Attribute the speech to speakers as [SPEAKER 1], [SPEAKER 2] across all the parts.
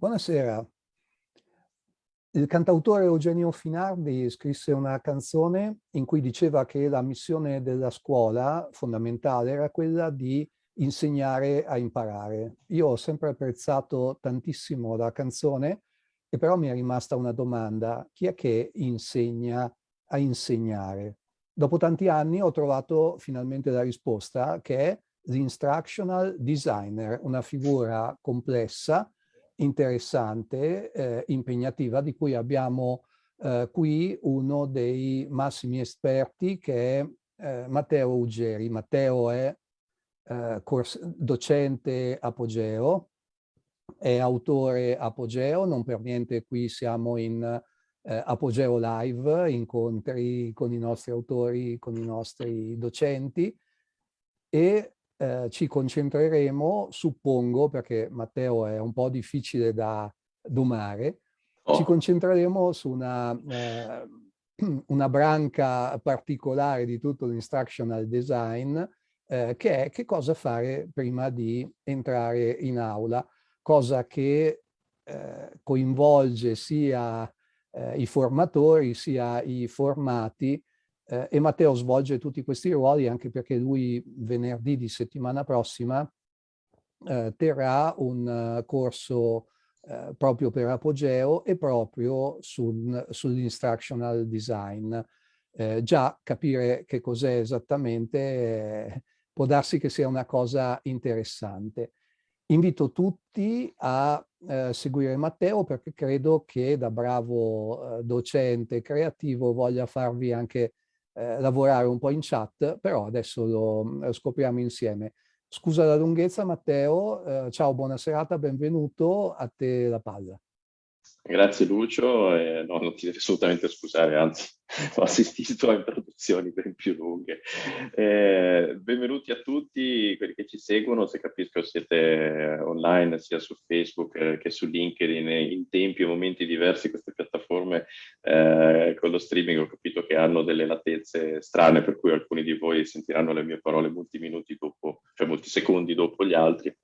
[SPEAKER 1] Buonasera. Il cantautore Eugenio Finardi scrisse una canzone in cui diceva che la missione della scuola fondamentale era quella di insegnare a imparare. Io ho sempre apprezzato tantissimo la canzone e però mi è rimasta una domanda. Chi è che insegna a insegnare? Dopo tanti anni ho trovato finalmente la risposta che è l'instructional designer, una figura complessa interessante, eh, impegnativa, di cui abbiamo eh, qui uno dei massimi esperti che è eh, Matteo Uggeri. Matteo è eh, docente Apogeo, è autore Apogeo, non per niente qui siamo in eh, Apogeo Live, incontri con i nostri autori, con i nostri docenti e eh, ci concentreremo, suppongo, perché Matteo è un po' difficile da domare, oh. ci concentreremo su una, eh, una branca particolare di tutto l'instructional design, eh, che è che cosa fare prima di entrare in aula, cosa che eh, coinvolge sia eh, i formatori sia i formati eh, e Matteo svolge tutti questi ruoli anche perché lui venerdì di settimana prossima eh, terrà un uh, corso uh, proprio per Apogeo e proprio sul, sull'instructional design. Eh, già capire che cos'è esattamente eh, può darsi che sia una cosa interessante. Invito tutti a eh, seguire Matteo perché credo che da bravo eh, docente creativo voglia farvi anche eh, lavorare un po' in chat, però adesso lo, lo mm, scopriamo insieme. Scusa la lunghezza Matteo, eh, ciao, buona serata, benvenuto, a te la palla.
[SPEAKER 2] Grazie Lucio, eh, no, non ti devi assolutamente scusare, anzi ho assistito a introduzioni ben più lunghe. Eh, benvenuti a tutti quelli che ci seguono, se capisco siete online sia su Facebook eh, che su LinkedIn in tempi e momenti diversi queste piattaforme eh, con lo streaming ho capito che hanno delle latezze strane per cui alcuni di voi sentiranno le mie parole molti minuti dopo, cioè molti secondi dopo gli altri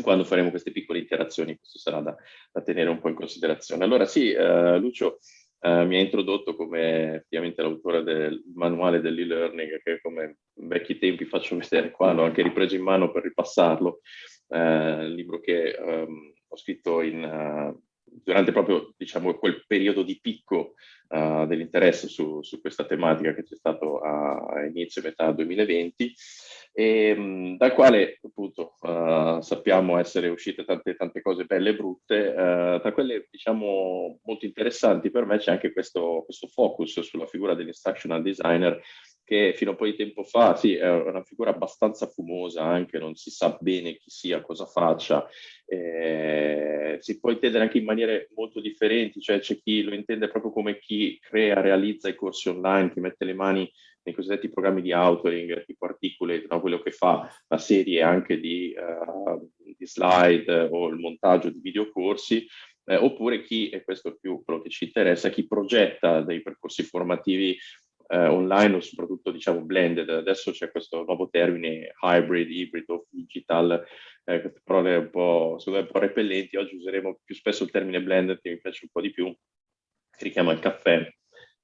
[SPEAKER 2] quando faremo queste piccole interazioni, questo sarà da, da tenere un po' in considerazione. Allora sì, uh, Lucio uh, mi ha introdotto come effettivamente l'autore del manuale dell'e-learning, che come vecchi tempi faccio vedere qua, l'ho anche ripreso in mano per ripassarlo, uh, il libro che um, ho scritto in, durante proprio diciamo, quel periodo di picco dell'interesse su, su, questa tematica che c'è stato a, inizio metà 2020 e, mh, dal quale appunto uh, sappiamo essere uscite tante, tante cose belle e brutte, uh, tra quelle diciamo molto interessanti per me c'è anche questo, questo focus sulla figura dell'instructional designer che fino a un po' di tempo fa, sì, è una figura abbastanza fumosa anche, non si sa bene chi sia, cosa faccia, eh, si può intendere anche in maniere molto differenti, cioè c'è chi lo intende proprio come chi crea, realizza i corsi online, chi mette le mani nei cosiddetti programmi di authoring, tipo Articulate, no? quello che fa la serie anche di, uh, di slide o il montaggio di videocorsi, eh, oppure chi, e questo è più quello che ci interessa, chi progetta dei percorsi formativi eh, online o soprattutto diciamo blended. Adesso c'è questo nuovo termine hybrid, ibrido, digital, eh, queste parole un po', un po' repellenti. Oggi useremo più spesso il termine blended che mi piace un po' di più, si richiama il caffè,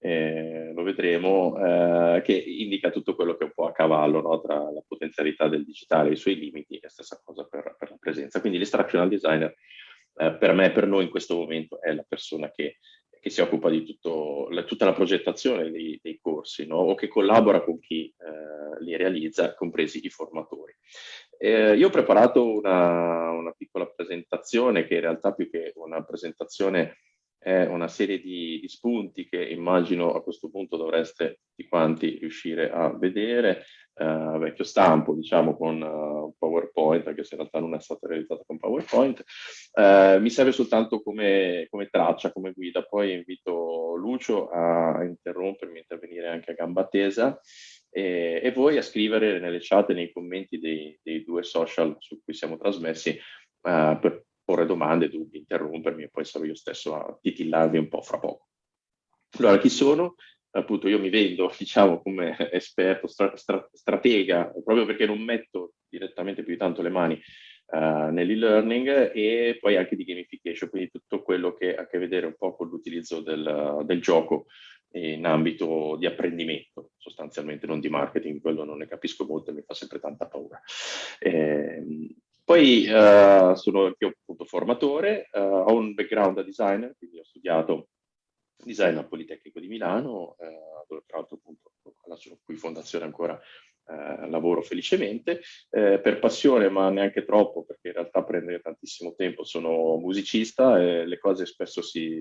[SPEAKER 2] eh, lo vedremo, eh, che indica tutto quello che è un po' a cavallo no? tra la potenzialità del digitale i suoi limiti, e stessa cosa per, per la presenza. Quindi l'instructional designer eh, per me, per noi in questo momento, è la persona che, che si occupa di tutto, la, tutta la progettazione dei, dei corsi no? o che collabora con chi eh, li realizza, compresi i formatori. Eh, io ho preparato una, una piccola presentazione che in realtà più che una presentazione è una serie di, di, spunti che immagino a questo punto dovreste tutti quanti riuscire a vedere, uh, vecchio stampo diciamo con uh, PowerPoint, anche se in realtà non è stata realizzata con PowerPoint, uh, mi serve soltanto come, come, traccia, come guida, poi invito Lucio a interrompermi, intervenire anche a gamba tesa e, e voi a scrivere nelle chat e nei commenti dei, dei due social su cui siamo trasmessi per porre domande, dubbi, interrompermi e poi sarò io stesso a titillarvi un po' fra poco. Allora, chi sono? Appunto, io mi vendo, diciamo, come esperto, stra stra stratega, proprio perché non metto direttamente più di tanto le mani uh, nell'e-learning e poi anche di gamification, quindi tutto quello che ha a che vedere un po' con l'utilizzo del, del gioco in ambito di apprendimento, sostanzialmente non di marketing, quello non ne capisco molto e mi fa sempre tanta paura. Eh, poi uh, sono anche appunto formatore, uh, ho un background da designer, quindi ho studiato design al Politecnico di Milano, uh, dove tra l'altro appunto alla cui fondazione ancora lavoro felicemente, eh, per passione ma neanche troppo perché in realtà prende tantissimo tempo, sono musicista e le cose spesso si,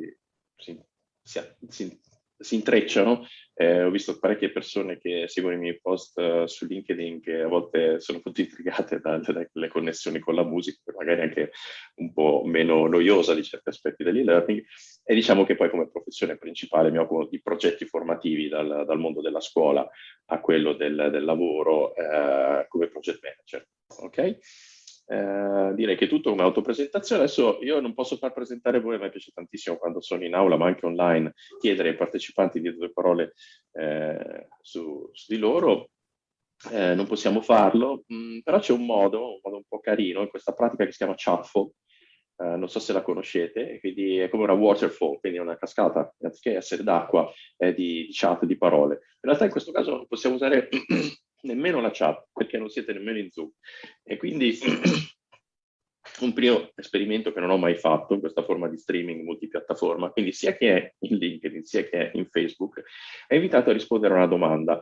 [SPEAKER 2] si, si, si si intrecciano. Eh, ho visto parecchie persone che seguono i miei post uh, su LinkedIn che a volte sono molto intrigate dalle, dalle connessioni con la musica, magari anche un po' meno noiosa di certi aspetti dell'e-learning. E diciamo che poi come professione principale mi occupo di progetti formativi dal, dal mondo della scuola a quello del, del lavoro eh, come project manager. Okay? Eh, direi che tutto come autopresentazione. Adesso io non posso far presentare voi, a me piace tantissimo quando sono in aula, ma anche online, chiedere ai partecipanti di due parole eh, su, su, di loro. Eh, non possiamo farlo, mh, mm, però c'è un modo, un modo un po' carino, in questa pratica che si chiama Shuffle, Uh, non so se la conoscete, quindi è come una waterfall, quindi una cascata, anziché essere d'acqua, è di, di, chat, di parole. In realtà in questo caso possiamo usare nemmeno la chat, perché non siete nemmeno in Zoom. E quindi un primo esperimento che non ho mai fatto in questa forma di streaming multipiattaforma, quindi sia che è in LinkedIn sia che è in Facebook, è invitato a rispondere a una domanda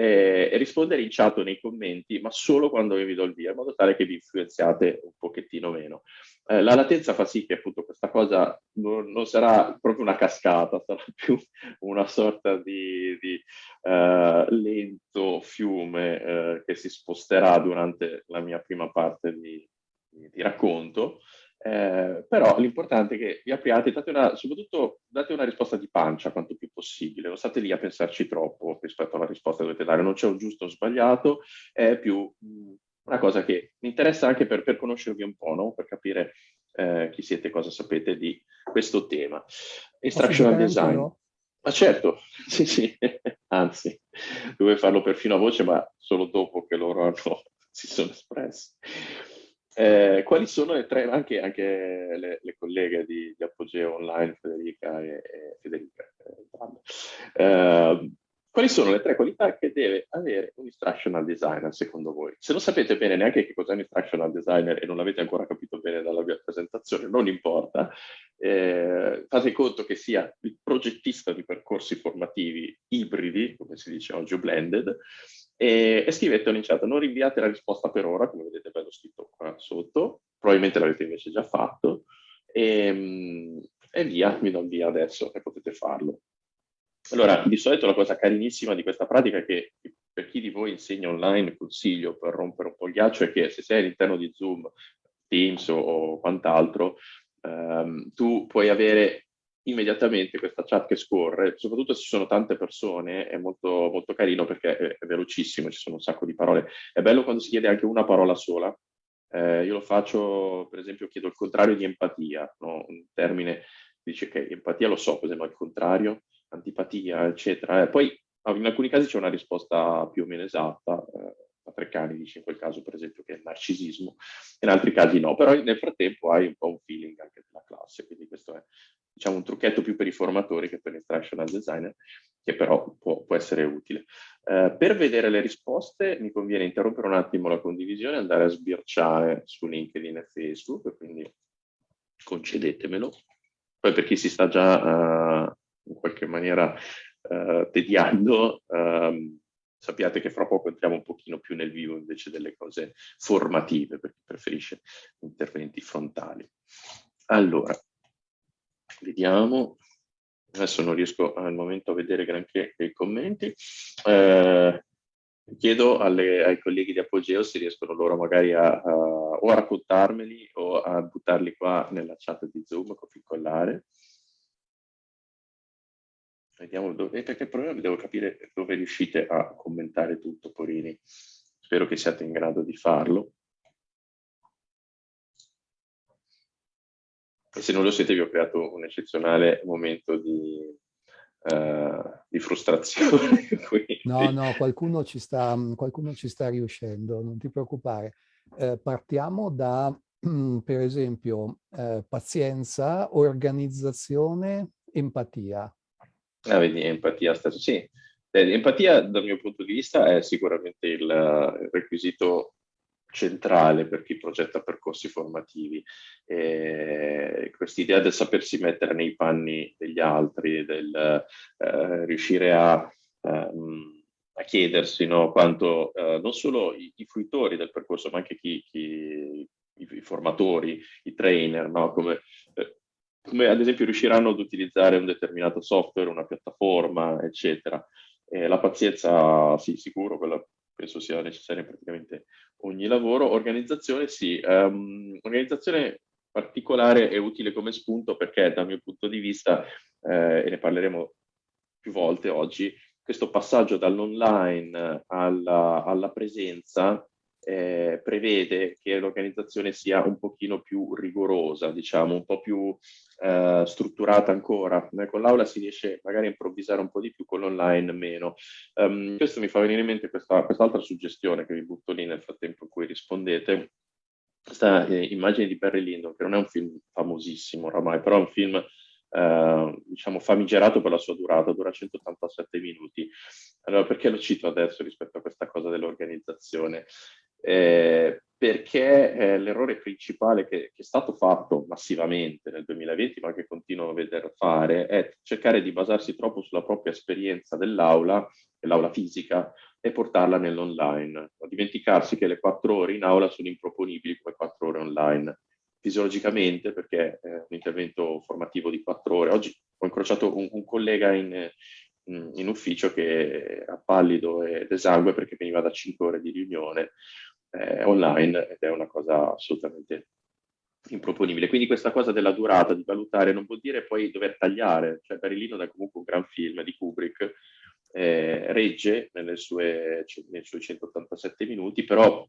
[SPEAKER 2] eh, rispondere in chat o nei commenti, ma solo quando vi do il via, in modo tale che vi influenziate un pochettino meno. Eh, la latenza fa sì che appunto questa cosa non, non, sarà proprio una cascata, sarà più una sorta di, di uh, lento fiume uh, che si sposterà durante la mia prima parte di, di, di racconto. Eh, però l'importante è che vi apriate, date una, soprattutto date una risposta di pancia quanto più possibile, non state lì a pensarci troppo rispetto alla risposta che dovete dare, non c'è un giusto o sbagliato, è più mh, una cosa che mi interessa anche per, per conoscervi un po', no? per capire eh, chi siete e cosa sapete di questo tema. Instructional design. Ma certo, sì, sì, anzi, dovevo farlo perfino a voce, ma solo dopo che loro hanno, si sono espressi. Eh, quali sono le tre, anche, anche le, le, colleghe di, di, Apogeo Online, Federica e, e Federica, eh, eh, quali sono le tre qualità che deve avere un instructional designer secondo voi? Se non sapete bene neanche che cos'è un instructional designer e non l'avete ancora capito bene dalla mia presentazione, non importa, eh, fate conto che sia il progettista di percorsi formativi ibridi, come si dice oggi, blended, e, e scrivetelo in chat, non rinviate la risposta per ora, come vedete bello scritto qua sotto, probabilmente l'avete invece già fatto, e, e via, mi do il via adesso e potete farlo. Allora, di solito la cosa carinissima di questa pratica è che per chi di voi insegna online, consiglio per rompere un po' il ghiaccio, è che se sei all'interno di Zoom, Teams o, o quant'altro, ehm, tu puoi avere immediatamente questa chat che scorre, soprattutto se ci sono tante persone, è molto, molto carino perché è, è, velocissimo, ci sono un sacco di parole. È bello quando si chiede anche una parola sola. Eh, io lo faccio, per esempio, chiedo il contrario di empatia, no? un termine dice che empatia lo so, cos'è, ma il contrario, antipatia, eccetera. Eh, poi in alcuni casi c'è una risposta più o meno esatta, eh, a Treccani dice in quel caso per esempio che è narcisismo, in altri casi no, però nel frattempo hai un po' un feeling anche della classe, quindi questo è diciamo, un trucchetto più per i formatori che per l'instructional designer, che però può, può essere utile. Uh, per vedere le risposte mi conviene interrompere un attimo la condivisione e andare a sbirciare su LinkedIn e Facebook, quindi concedetemelo. Poi per chi si sta già uh, in qualche maniera uh, tediando, um, sappiate che fra poco entriamo un pochino più nel vivo invece delle cose formative, per chi preferisce interventi frontali. Allora, vediamo. Adesso non riesco al momento a vedere granché i commenti. Eh, chiedo alle, ai colleghi di Apogeo se riescono loro magari a, a, o a raccontarmeli o a buttarli qua nella chat di Zoom, copia incollare. Vediamo dove, perché il problema devo capire dove riuscite a commentare tutto, Porini. Spero che siate in grado di farlo. E se non lo siete vi ho creato un eccezionale momento di, uh, di frustrazione.
[SPEAKER 1] no, no, qualcuno ci, sta, qualcuno ci sta riuscendo, non ti preoccupare. Eh, partiamo da, per esempio, eh, pazienza, organizzazione, empatia.
[SPEAKER 2] Ah, vedi, empatia stesso, sì. Eh, empatia dal mio punto di vista è sicuramente il, il requisito centrale per chi progetta percorsi formativi. Eh, Quest'idea del sapersi mettere nei panni degli altri, del eh, riuscire a, um, a chiedersi no, quanto eh, non solo i, i, fruitori del percorso, ma anche chi, chi, i, formatori, i trainer, no, come, eh, come ad esempio riusciranno ad utilizzare un determinato software, una piattaforma, eccetera. la pazienza, sì, sicuro, quella penso sia necessaria in praticamente ogni lavoro. Organizzazione sì, um, organizzazione particolare è utile come spunto perché dal mio punto di vista, eh, e ne parleremo più volte oggi, questo passaggio dall'online alla, alla presenza eh, prevede che l'organizzazione sia un pochino più rigorosa, diciamo, un po' più eh, strutturata ancora. Con l'aula si riesce magari a improvvisare un po' di più, con l'online meno. Um, questo mi fa venire in mente questa, quest'altra suggestione che vi butto lì nel frattempo in cui rispondete. Questa eh, immagine di Barry Lyndon, che non è un film famosissimo oramai, però è un film eh, diciamo famigerato per la sua durata, dura 187 minuti. Allora, perché lo cito adesso rispetto a questa cosa dell'organizzazione? Eh, perché eh, l'errore principale che, che, è stato fatto massivamente nel 2020, ma che continuo a vedere fare, è cercare di basarsi troppo sulla propria esperienza dell'aula, dell'aula fisica, e portarla nell'online. Dimenticarsi che le quattro ore in aula sono improponibili come quattro ore online fisiologicamente, perché è un intervento formativo di quattro ore. Oggi ho incrociato un, un collega in, in, ufficio che ha pallido ed esangue perché veniva da cinque ore di riunione eh, online ed è una cosa assolutamente improponibile. Quindi questa cosa della durata, di valutare, non vuol dire poi dover tagliare. Cioè Lyndon è comunque un gran film di Kubrick, eh, regge nelle sue, nei suoi 187 minuti, però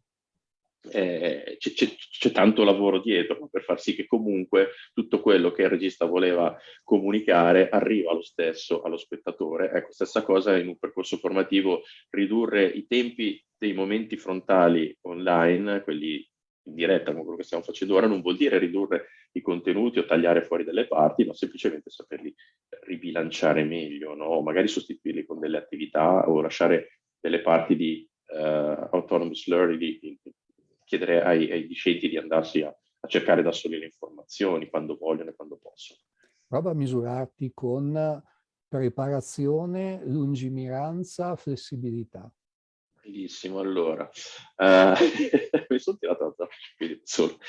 [SPEAKER 2] eh, c'è tanto lavoro dietro per far sì che comunque tutto quello che il regista voleva comunicare arriva lo stesso allo spettatore. Ecco, stessa cosa in un percorso formativo, ridurre i tempi dei momenti frontali online, quelli in diretta come quello che stiamo facendo ora, non vuol dire ridurre i contenuti o tagliare fuori delle parti, ma semplicemente saperli ribilanciare meglio, no? magari sostituirli con delle attività o lasciare delle parti di uh, autonomous learning, di, chiedere ai, ai discenti di andarsi a, a, cercare da soli le informazioni quando vogliono e quando possono.
[SPEAKER 1] Prova a misurarti con preparazione, lungimiranza, flessibilità.
[SPEAKER 2] Benissimo, allora, uh, mi sono tirato la solo.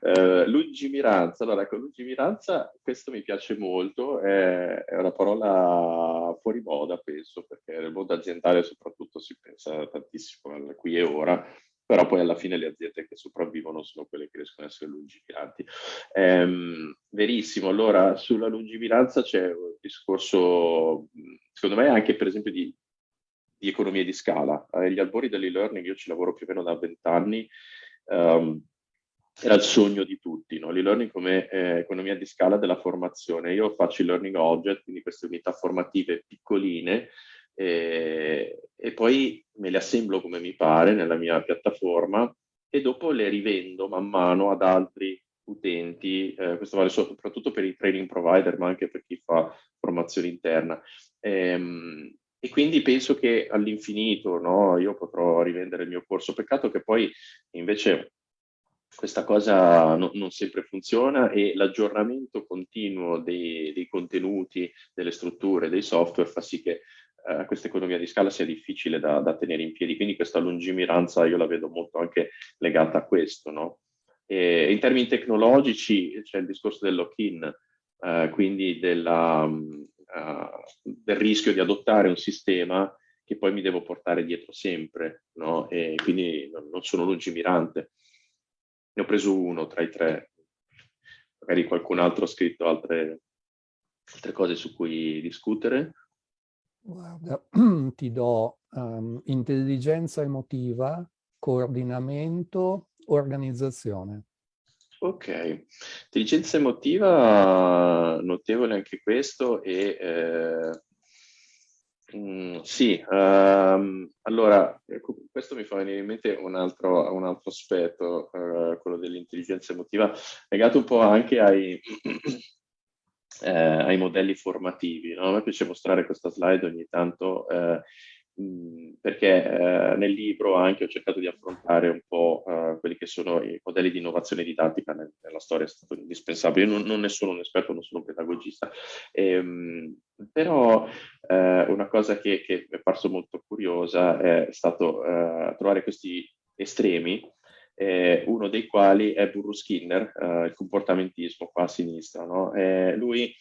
[SPEAKER 2] Uh, lungimiranza, allora ecco, lungimiranza questo mi piace molto, è, è, una parola fuori moda penso, perché nel mondo aziendale soprattutto si pensa tantissimo al qui e ora, però poi alla fine le aziende che sopravvivono sono quelle che riescono ad essere lungimiranti. Ehm, verissimo, allora sulla lungimiranza c'è un discorso, secondo me anche per esempio di, di economia di scala. Agli eh, albori dell'e-learning io ci lavoro più o meno da vent'anni, um, era il sogno di tutti, no? l'e-learning come eh, economia di scala della formazione. Io faccio i learning object, quindi queste unità formative piccoline, e, e poi me le assemblo come mi pare nella mia piattaforma e dopo le rivendo man mano ad altri utenti, eh, questo vale soprattutto per i training provider ma anche per chi fa formazione interna. Ehm, e quindi penso che all'infinito no, io potrò rivendere il mio corso, peccato che poi invece questa cosa no, non sempre funziona e l'aggiornamento continuo dei, dei, contenuti, delle strutture, dei software fa sì che eh, questa economia di scala sia difficile da, da, tenere in piedi, quindi questa lungimiranza io la vedo molto anche legata a questo. No? in termini tecnologici c'è il discorso del lock-in, eh, quindi della, uh, del rischio di adottare un sistema che poi mi devo portare dietro sempre, no? e quindi non, non sono lungimirante. Ne ho preso uno tra i tre, magari qualcun altro ha scritto altre, altre cose su cui discutere.
[SPEAKER 1] Guarda, ti do um, intelligenza emotiva, coordinamento, organizzazione.
[SPEAKER 2] Ok, intelligenza emotiva, notevole anche questo, e eh, Mm, sì, um, allora ecco, questo mi fa venire in mente un altro, un altro aspetto, uh, quello dell'intelligenza emotiva, legato un po' anche ai, eh, ai modelli formativi. No? A me piace mostrare questa slide ogni tanto eh, perché eh, nel libro anche ho cercato di affrontare un po' eh, quelli che sono i modelli di innovazione didattica nel, nella storia, è stato indispensabile. Io non, non, ne sono un esperto, non sono un pedagogista, ehm, però eh, una cosa che, che, mi è parso molto curiosa è stato eh, trovare questi estremi, eh, uno dei quali è Burru Skinner, eh, il comportamentismo qua a sinistra. No? lui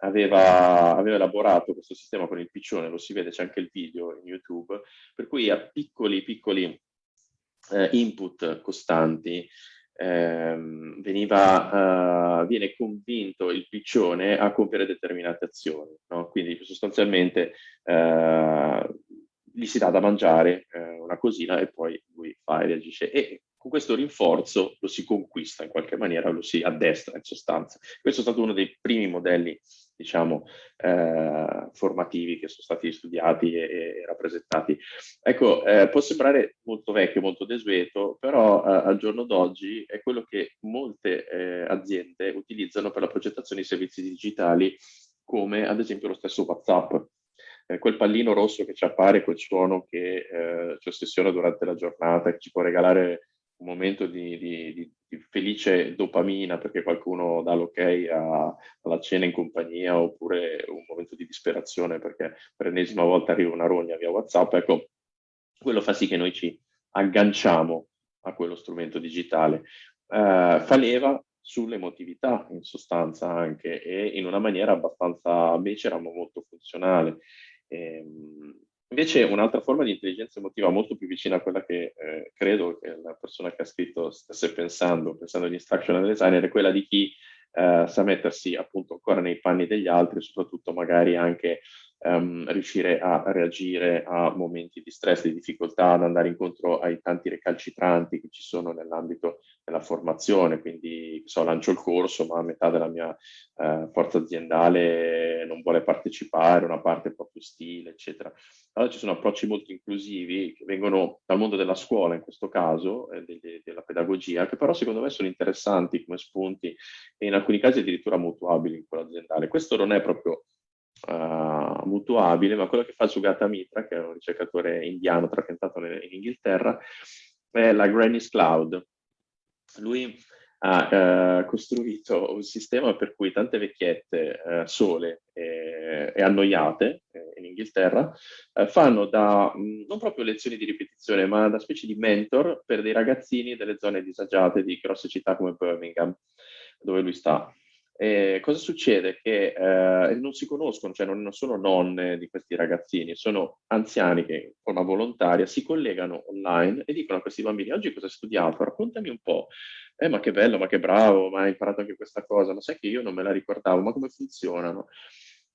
[SPEAKER 2] aveva, aveva, elaborato questo sistema con il piccione, lo si vede, c'è anche il video in YouTube, per cui a piccoli, piccoli eh, input costanti ehm, veniva, uh, viene convinto il piccione a compiere determinate azioni. No? Quindi sostanzialmente uh, gli si dà da mangiare uh, una cosina e poi lui fa e reagisce. E con questo rinforzo lo si conquista in qualche maniera, lo si addestra in sostanza. Questo è stato uno dei primi modelli, diciamo, eh, formativi che sono stati studiati e, e rappresentati. Ecco, eh, può sembrare molto vecchio, molto desueto, però eh, al giorno d'oggi è quello che molte eh, aziende utilizzano per la progettazione di servizi digitali, come ad esempio lo stesso WhatsApp. Eh, quel pallino rosso che ci appare, quel suono che eh, ci ossessiona durante la giornata, che ci può regalare un momento di, di, di, felice dopamina perché qualcuno dà l'ok alla cena in compagnia oppure un momento di disperazione perché per l'ennesima volta arriva una rogna via WhatsApp, ecco, quello fa sì che noi ci agganciamo a quello strumento digitale. Uh, fa leva sull'emotività in sostanza anche e in una maniera abbastanza becera ma molto funzionale. Ehm, Invece un'altra forma di intelligenza emotiva molto più vicina a quella che eh, credo che la persona che ha scritto stesse pensando, pensando agli instructional designer, è quella di chi eh, sa mettersi appunto ancora nei panni degli altri, soprattutto magari anche um, riuscire a reagire a momenti di stress, di difficoltà, ad andare incontro ai tanti recalcitranti che ci sono nell'ambito della formazione, quindi so, lancio il corso ma metà della mia eh, forza aziendale non vuole partecipare, una parte è proprio stile, eccetera. Allora ci sono approcci molto inclusivi che vengono dal mondo della scuola in questo caso, eh, de de della pedagogia, che però secondo me sono interessanti come spunti e in alcuni casi addirittura mutuabili in quello aziendale. Questo non è proprio uh, mutuabile, ma quello che fa Sugata Mitra, che è un ricercatore indiano trapiantato in Inghilterra, è la Granny's Cloud. Lui ha uh, costruito un sistema per cui tante vecchiette uh, sole e, e annoiate eh, in Inghilterra uh, fanno da, mh, mm, non proprio lezioni di ripetizione, ma da specie di mentor per dei ragazzini delle zone disagiate di grosse città come Birmingham, dove lui sta. Eh, cosa succede? Che eh, non si conoscono, cioè non, non, sono nonne di questi ragazzini, sono anziani che in forma volontaria si collegano online e dicono a questi bambini oggi cosa hai studiato? Raccontami un po'. Eh, ma che bello, ma che bravo, ma hai imparato anche questa cosa, ma sai che io non me la ricordavo, ma come funzionano?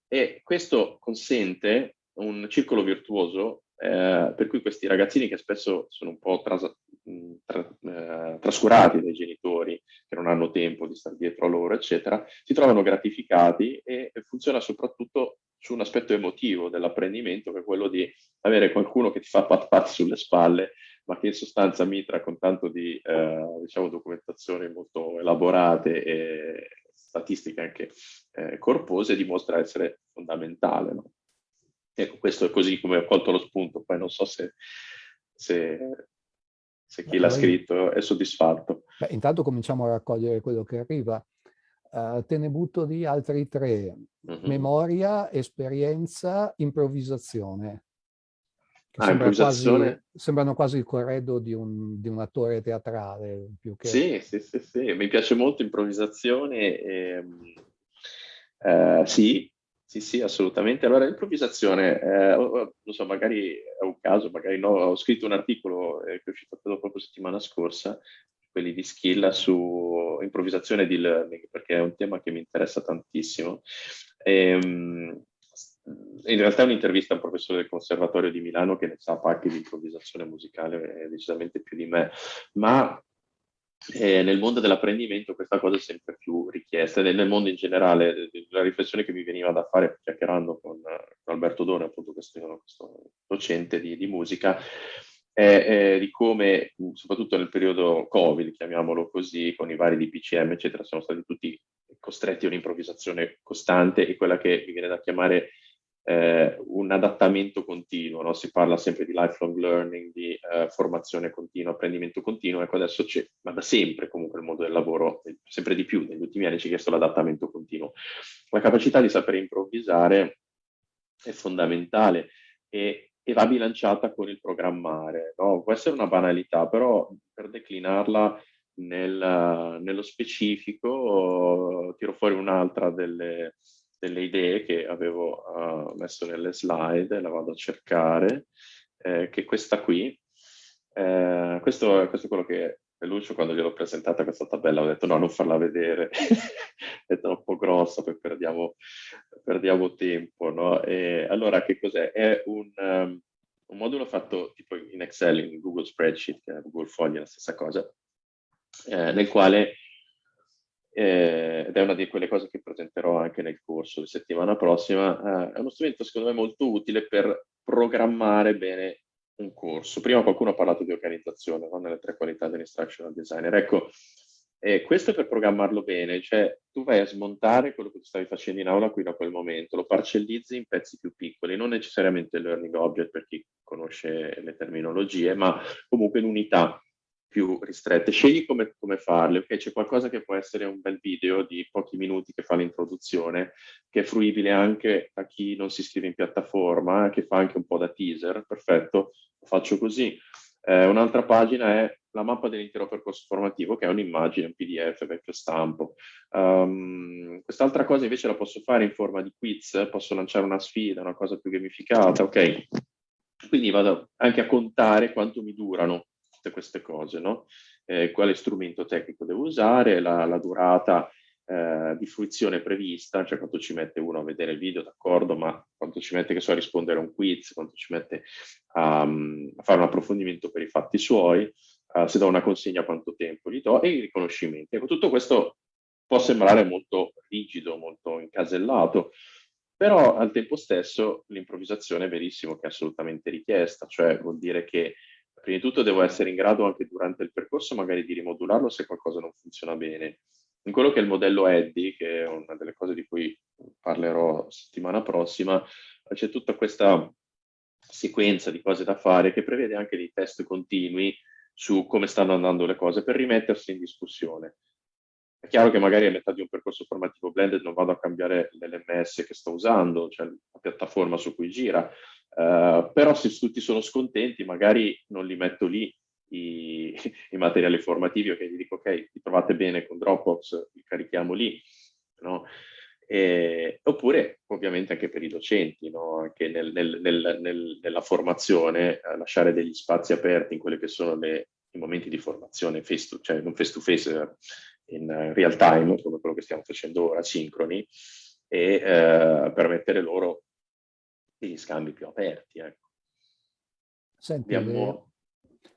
[SPEAKER 2] E questo consente un circolo virtuoso eh, per cui questi ragazzini che spesso sono un po' tras tra eh, trascurati dai genitori che non hanno tempo di stare dietro a loro, eccetera, si trovano gratificati e, funziona soprattutto su un aspetto emotivo dell'apprendimento, che è quello di avere qualcuno che ti fa pat pat sulle spalle, ma che in sostanza mitra con tanto di eh, diciamo, documentazioni molto elaborate e statistiche anche eh, corpose, dimostra essere fondamentale. No? Ecco, questo è così come ho colto lo spunto, poi non so se, se se chi l'ha scritto è soddisfatto.
[SPEAKER 1] Beh, intanto cominciamo a raccogliere quello che arriva. Uh, te ne butto di altri tre. Mm -hmm. Memoria, esperienza, improvvisazione.
[SPEAKER 2] Ah, sembra improvvisazione.
[SPEAKER 1] Quasi, sembrano quasi il corredo di un, di un, attore teatrale. Più che...
[SPEAKER 2] Sì, sì, sì, sì, mi piace molto improvvisazione. E, uh, sì, sì, sì, assolutamente. Allora, improvvisazione, eh, non so, magari è un caso, magari no, ho scritto un articolo eh, che è uscito proprio settimana scorsa, quelli di skill su improvvisazione di learning, perché è un tema che mi interessa tantissimo. E, ehm, in realtà è un'intervista a un professore del Conservatorio di Milano che ne sa pacchi di improvvisazione musicale, eh, decisamente più di me, ma e nel mondo dell'apprendimento questa cosa è sempre più richiesta e nel mondo in generale la riflessione che mi veniva da fare chiacchierando con, Alberto Done, appunto questo, questo docente di, di musica, è, di come, soprattutto nel periodo Covid, chiamiamolo così, con i vari DPCM, eccetera, sono stati tutti costretti a un'improvvisazione costante e quella che mi viene da chiamare eh, un adattamento continuo, no? si parla sempre di lifelong learning, di eh, formazione continua, apprendimento continuo, ecco adesso c'è, ma da sempre comunque il mondo del lavoro, sempre di più, negli ultimi anni ci ha chiesto l'adattamento continuo. La capacità di sapere improvvisare è fondamentale e, e va bilanciata con il programmare. No? Può essere una banalità, però per declinarla nel, nello specifico tiro fuori un'altra delle delle idee che avevo uh, messo nelle slide, la vado a cercare, eh, che questa qui, eh, questo, questo, è quello che Lucio quando gliel'ho presentata questa tabella ho detto no, non farla vedere, è troppo grossa, poi perdiamo, perdiamo tempo. No? E allora che cos'è? È un, um, un modulo fatto tipo in Excel, in Google Spreadsheet, Google Fogli, è la stessa cosa, eh, nel quale eh, ed è una di quelle cose che presenterò anche nel corso di settimana prossima, eh, è uno strumento secondo me molto utile per programmare bene un corso. Prima qualcuno ha parlato di organizzazione, no? nelle tre qualità dell'instructional designer. Ecco, eh, questo è per programmarlo bene, cioè tu vai a smontare quello che tu stavi facendo in aula qui da quel momento, lo parcellizzi in pezzi più piccoli, non necessariamente learning object per chi conosce le terminologie, ma comunque in unità più ristrette. Scegli come, come farle, ok? C'è qualcosa che può essere un bel video di pochi minuti che fa l'introduzione, che è fruibile anche a chi non si iscrive in piattaforma, che fa anche un po' da teaser, perfetto, lo faccio così. Eh, Un'altra pagina è la mappa dell'intero percorso formativo, che è un'immagine, un PDF, vecchio stampo. Um, quest'altra cosa invece la posso fare in forma di quiz, posso lanciare una sfida, una cosa più gamificata, ok? Quindi vado anche a contare quanto mi durano tutte queste cose, no? Eh, quale strumento tecnico devo usare, la, la durata eh, di fruizione prevista, cioè quanto ci mette uno a vedere il video, d'accordo, ma quanto ci mette che so, a rispondere a un quiz, quanto ci mette a, a fare un approfondimento per i fatti suoi, uh, se do una consegna quanto tempo gli do e i riconoscimenti. Ecco, tutto questo può sembrare molto rigido, molto incasellato, però al tempo stesso l'improvvisazione è verissimo che è assolutamente richiesta, cioè vuol dire che prima di tutto devo essere in grado anche durante il percorso magari di rimodularlo se qualcosa non funziona bene. In quello che è il modello Eddy, che è una delle cose di cui parlerò settimana prossima, c'è tutta questa sequenza di cose da fare che prevede anche dei test continui su come stanno andando le cose per rimettersi in discussione. È chiaro che magari a metà di un percorso formativo blended non vado a cambiare l'LMS che sto usando, cioè la piattaforma su cui gira, uh, però se tutti sono scontenti magari non li metto lì i, i materiali formativi, ok, gli dico ok, vi trovate bene con Dropbox, li carichiamo lì, no? E, oppure ovviamente anche per i docenti, no? anche nel, nel, nel, nella formazione, eh, lasciare degli spazi aperti in quelli che sono le, i momenti di formazione, face to, cioè non face to face, eh, in real time, come quello che stiamo facendo ora, sincroni, e eh, permettere loro degli scambi più aperti. Ecco.
[SPEAKER 1] Senti, Abbiamo...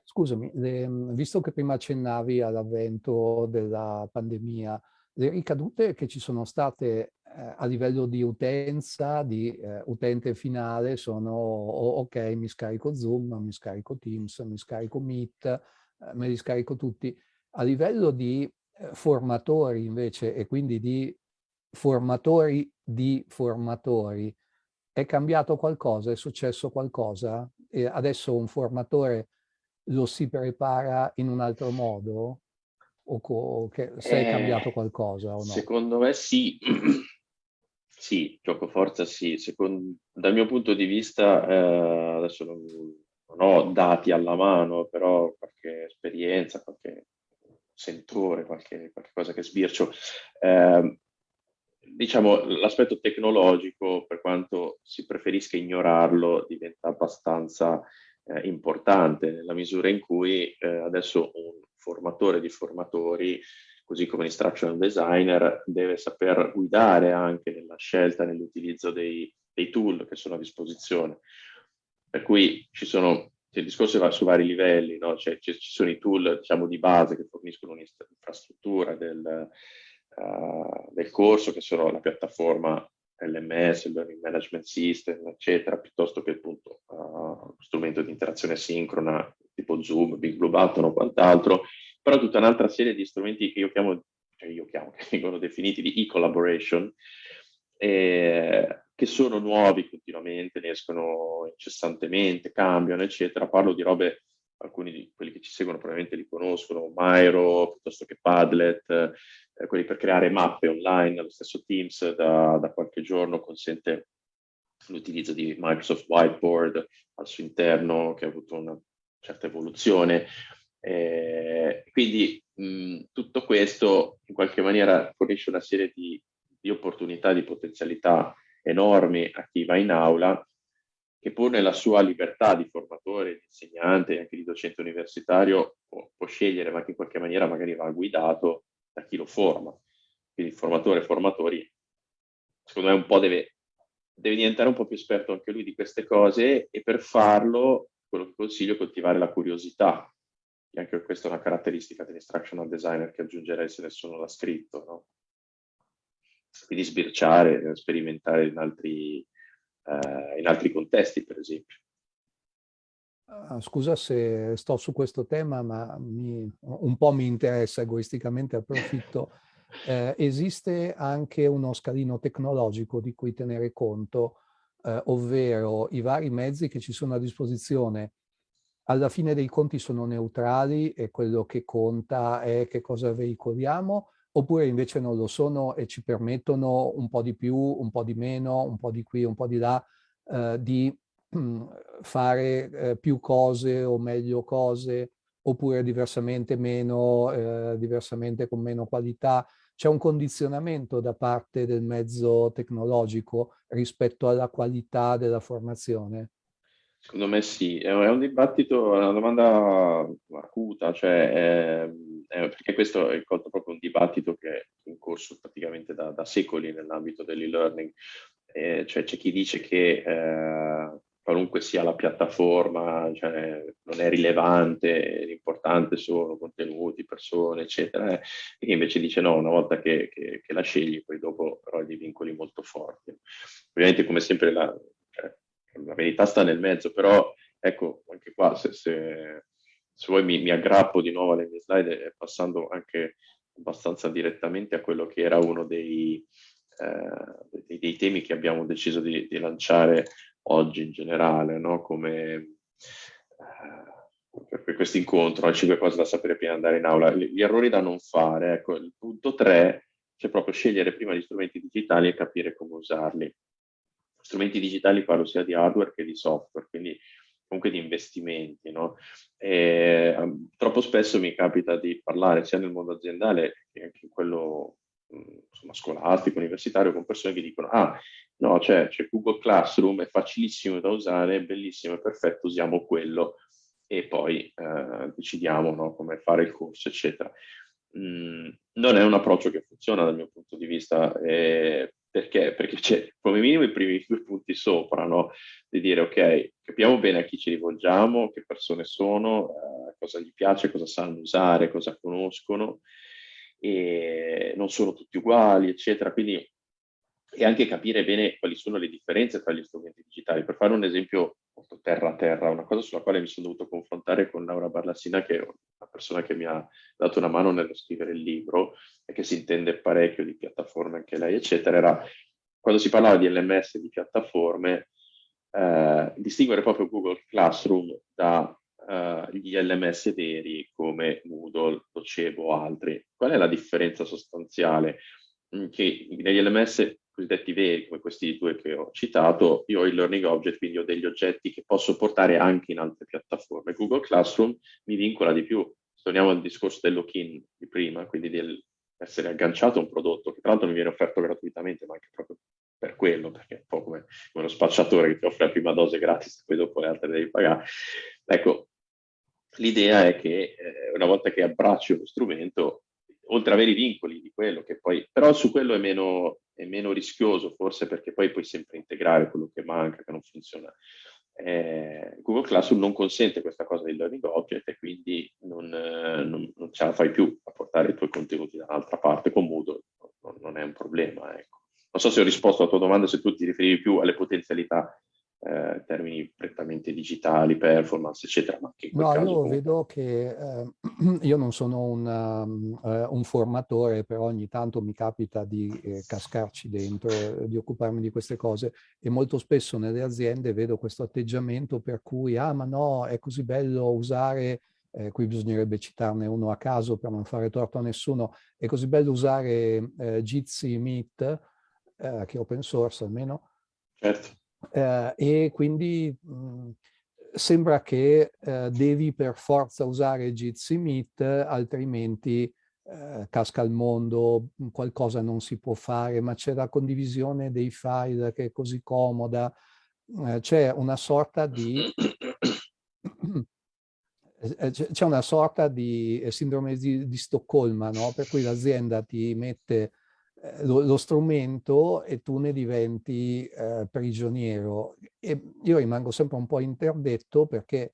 [SPEAKER 1] scusami, le... visto che prima accennavi all'avvento della pandemia, le ricadute che ci sono state eh, a livello di utenza, di eh, utente finale, sono oh, ok, mi scarico Zoom, mi scarico Teams, mi scarico Meet, eh, me li scarico tutti. A livello di eh, formatori invece e quindi di formatori di formatori, è cambiato qualcosa? È successo qualcosa? E adesso un formatore lo si prepara in un altro modo? O che, se è cambiato qualcosa o no?
[SPEAKER 2] Secondo me sì. sì, gioco forza sì. Secondo, dal mio punto di vista, eh, adesso non, non ho dati alla mano, però qualche esperienza, qualche sentore, qualche, qualche cosa che sbircio. Eh, diciamo, l'aspetto tecnologico, per quanto si preferisca ignorarlo, diventa abbastanza eh, importante nella misura in cui eh, adesso un formatore di formatori, così come l'instructional designer, deve saper guidare anche nella scelta, nell'utilizzo dei, dei tool che sono a disposizione. Per cui ci sono il discorso va su vari livelli, no? cioè, ci sono i tool diciamo, di base che forniscono un'infrastruttura del, uh, del, corso, che sono la piattaforma LMS, il Learning Management System, eccetera, piuttosto che appunto uh, strumento di interazione sincrona tipo Zoom, Big Blue Button o quant'altro, però tutta un'altra serie di strumenti che io chiamo, cioè io chiamo, che vengono definiti di e-collaboration, eh, che sono nuovi continuamente, ne escono incessantemente, cambiano, eccetera. Parlo di robe alcuni di quelli che ci seguono probabilmente li conoscono, Miro, piuttosto che Padlet, eh, quelli per creare mappe online, lo stesso Teams da, da qualche giorno consente l'utilizzo di Microsoft Whiteboard al suo interno, che ha avuto una certa evoluzione. Eh, quindi mh, tutto questo in qualche maniera fornisce una serie di, di opportunità, di potenzialità enormi a chi va in aula che pur nella sua libertà di formatore, di insegnante e anche di docente universitario può, può, scegliere, ma che in qualche maniera magari va guidato da chi lo forma. Quindi formatore, formatori, secondo me un po' deve, deve diventare un po' più esperto anche lui di queste cose e per farlo quello che consiglio è coltivare la curiosità. E anche questa è una caratteristica dell'instructional designer che aggiungerei se nessuno l'ha scritto. No? Quindi sbirciare, sperimentare in altri, eh, in altri contesti, per esempio.
[SPEAKER 1] Ah, scusa se sto su questo tema, ma mi, un po' mi interessa egoisticamente, approfitto. Eh, esiste anche uno scalino tecnologico di cui tenere conto, eh, ovvero i vari mezzi che ci sono a disposizione alla fine dei conti sono neutrali e quello che conta è che cosa veicoliamo, oppure invece non lo sono e ci permettono un po' di più, un po' di meno, un po' di qui, un po' di là, eh, di mm, fare eh, più cose o meglio cose, oppure diversamente meno, eh, diversamente con meno qualità. C'è un condizionamento da parte del mezzo tecnologico rispetto alla qualità della formazione?
[SPEAKER 2] Secondo me sì, è un dibattito, è una domanda acuta, cioè, è, è, perché questo è proprio un dibattito che è in corso praticamente da, da secoli nell'ambito dell'e-learning, eh, cioè c'è chi dice che eh, qualunque sia la piattaforma cioè, non è rilevante, l'importante sono contenuti, persone, eccetera, eh, e chi invece dice no, una volta che, che, che la scegli, poi dopo però hai dei vincoli molto forti. Ovviamente come sempre la, cioè, la verità sta nel mezzo, però ecco, anche qua se, se, se vuoi mi, mi, aggrappo di nuovo alle mie slide passando anche abbastanza direttamente a quello che era uno dei, eh, dei, dei temi che abbiamo deciso di, di, lanciare oggi in generale, no? come eh, per questo incontro, le 5 cose da sapere prima di andare in aula, gli, errori da non fare, ecco, il punto 3 c'è proprio scegliere prima gli strumenti digitali e capire come usarli strumenti digitali parlo sia di hardware che di software, quindi comunque di investimenti. No? E, um, troppo spesso mi capita di parlare sia nel mondo aziendale che anche in quello insomma, scolastico, universitario, con persone che dicono ah, no, c'è, c'è Google Classroom, è facilissimo da usare, è bellissimo, è perfetto, usiamo quello e poi eh, decidiamo no, come fare il corso, eccetera. Mm, non è un approccio che funziona dal mio punto di vista, eh, perché? Perché c'è come minimo i primi due punti sopra, no? Di dire, ok, capiamo bene a chi ci rivolgiamo, che persone sono, eh, cosa gli piace, cosa sanno usare, cosa conoscono, e non sono tutti uguali, eccetera. Quindi e anche capire bene quali sono le differenze tra gli strumenti digitali. Per fare un esempio molto terra a terra, una cosa sulla quale mi sono dovuto confrontare con Laura Barlassina, che è una persona che mi ha dato una mano nello scrivere il libro e che si intende parecchio di piattaforme anche lei, eccetera, era quando si parlava di LMS e di piattaforme, eh, distinguere proprio Google Classroom dagli eh, LMS veri come Moodle, Docebo o altri. Qual è la differenza sostanziale? Mm, che negli LMS cosiddetti veri, come questi due che ho citato, io ho il learning object, quindi ho degli oggetti che posso portare anche in altre piattaforme. Google Classroom mi vincola di più. Torniamo al discorso del lock-in di prima, quindi di essere agganciato a un prodotto che tra l'altro mi viene offerto gratuitamente, ma anche proprio per quello, perché è un po' come, lo spacciatore che ti offre la prima dose gratis, e poi dopo le altre devi pagare. Ecco, l'idea è che eh, una volta che abbracci uno strumento, oltre ad avere i vincoli di quello che poi, però su quello è meno, è meno rischioso forse perché poi puoi sempre integrare quello che manca, che non funziona. Eh, Google Classroom non consente questa cosa del learning object e quindi non, non, non, ce la fai più a portare i tuoi contenuti da un'altra parte con Moodle, non, non, è un problema. Ecco. Non so se ho risposto alla tua domanda, se tu ti riferivi più alle potenzialità eh, termini prettamente digitali, performance, eccetera. Ma
[SPEAKER 1] no, io vedo che eh, io non sono un, uh, un, formatore, però ogni tanto mi capita di eh, cascarci dentro, di occuparmi di queste cose e molto spesso nelle aziende vedo questo atteggiamento per cui, ah ma no, è così bello usare eh, qui bisognerebbe citarne uno a caso per non fare torto a nessuno, è così bello usare eh, Jitsi Meet, eh, che è open source almeno,
[SPEAKER 2] certo.
[SPEAKER 1] Eh, e quindi mh, sembra che eh, devi per forza usare Jitsi Meet, altrimenti eh, casca il mondo, qualcosa non si può fare, ma c'è la condivisione dei file che è così comoda, eh, c'è una sorta di eh, c'è una sorta di eh, sindrome di, di Stoccolma, no? per cui l'azienda ti mette lo, lo, strumento e tu ne diventi eh, prigioniero. E io rimango sempre un po' interdetto perché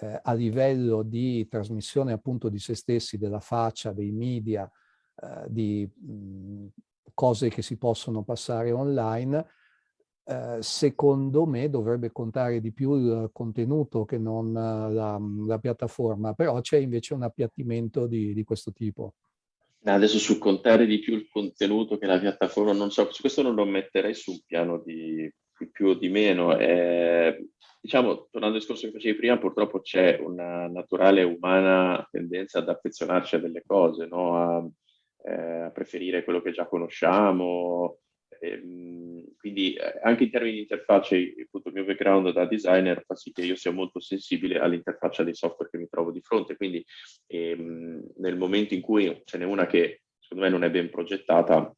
[SPEAKER 1] eh, a livello di trasmissione appunto di se stessi, della faccia, dei media, eh, di mh, cose che si possono passare online, eh, secondo me dovrebbe contare di più il contenuto che non eh, la, la piattaforma, però c'è invece un appiattimento di, di questo tipo.
[SPEAKER 2] Adesso sul contare di più il contenuto che la piattaforma, non so, su questo non lo metterei sul piano di, di più o di meno. Eh, diciamo, tornando al discorso che facevi prima, purtroppo c'è una naturale umana tendenza ad affezionarci a delle cose, no? a, eh, a preferire quello che già conosciamo, Ehm, quindi eh, anche in termini di interfacce, appunto il mio background da designer fa sì che io sia molto sensibile all'interfaccia dei software che mi trovo di fronte, quindi ehm, nel momento in cui ce n'è una che secondo me non è ben progettata,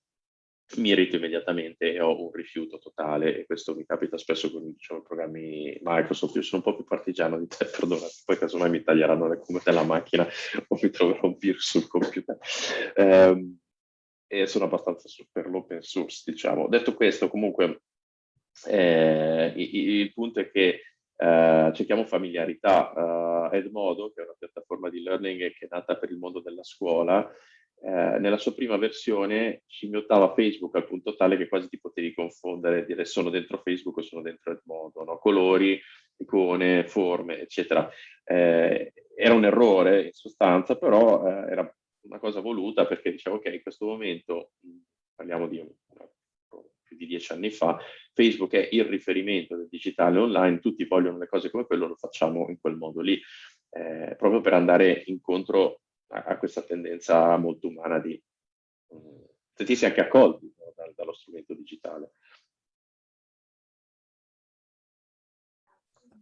[SPEAKER 2] mi irrito immediatamente e ho un rifiuto totale. E questo mi capita spesso con diciamo, programmi Microsoft, io sono un po' più partigiano di te, perdonati, poi casomai mi taglieranno le come della macchina o mi troverò un virus sul computer. Um, e sono abbastanza per l'open source, diciamo. Detto questo, comunque, eh, il, il, punto è che eh, cerchiamo familiarità. Uh, Edmodo, che è una piattaforma di learning che è nata per il mondo della scuola, eh, nella sua prima versione scimmiottava Facebook al punto tale che quasi ti potevi confondere, dire sono dentro Facebook o sono dentro Edmodo, no? colori, icone, forme, eccetera. Eh, era un errore in sostanza, però eh, era una cosa voluta perché dicevo ok, in questo momento, parliamo di più di dieci anni fa, Facebook è il riferimento del digitale online, tutti vogliono le cose come quello, lo facciamo in quel modo lì, eh, proprio per andare incontro a, a, questa tendenza molto umana di um, sentirsi anche accolti no, da, dallo strumento digitale.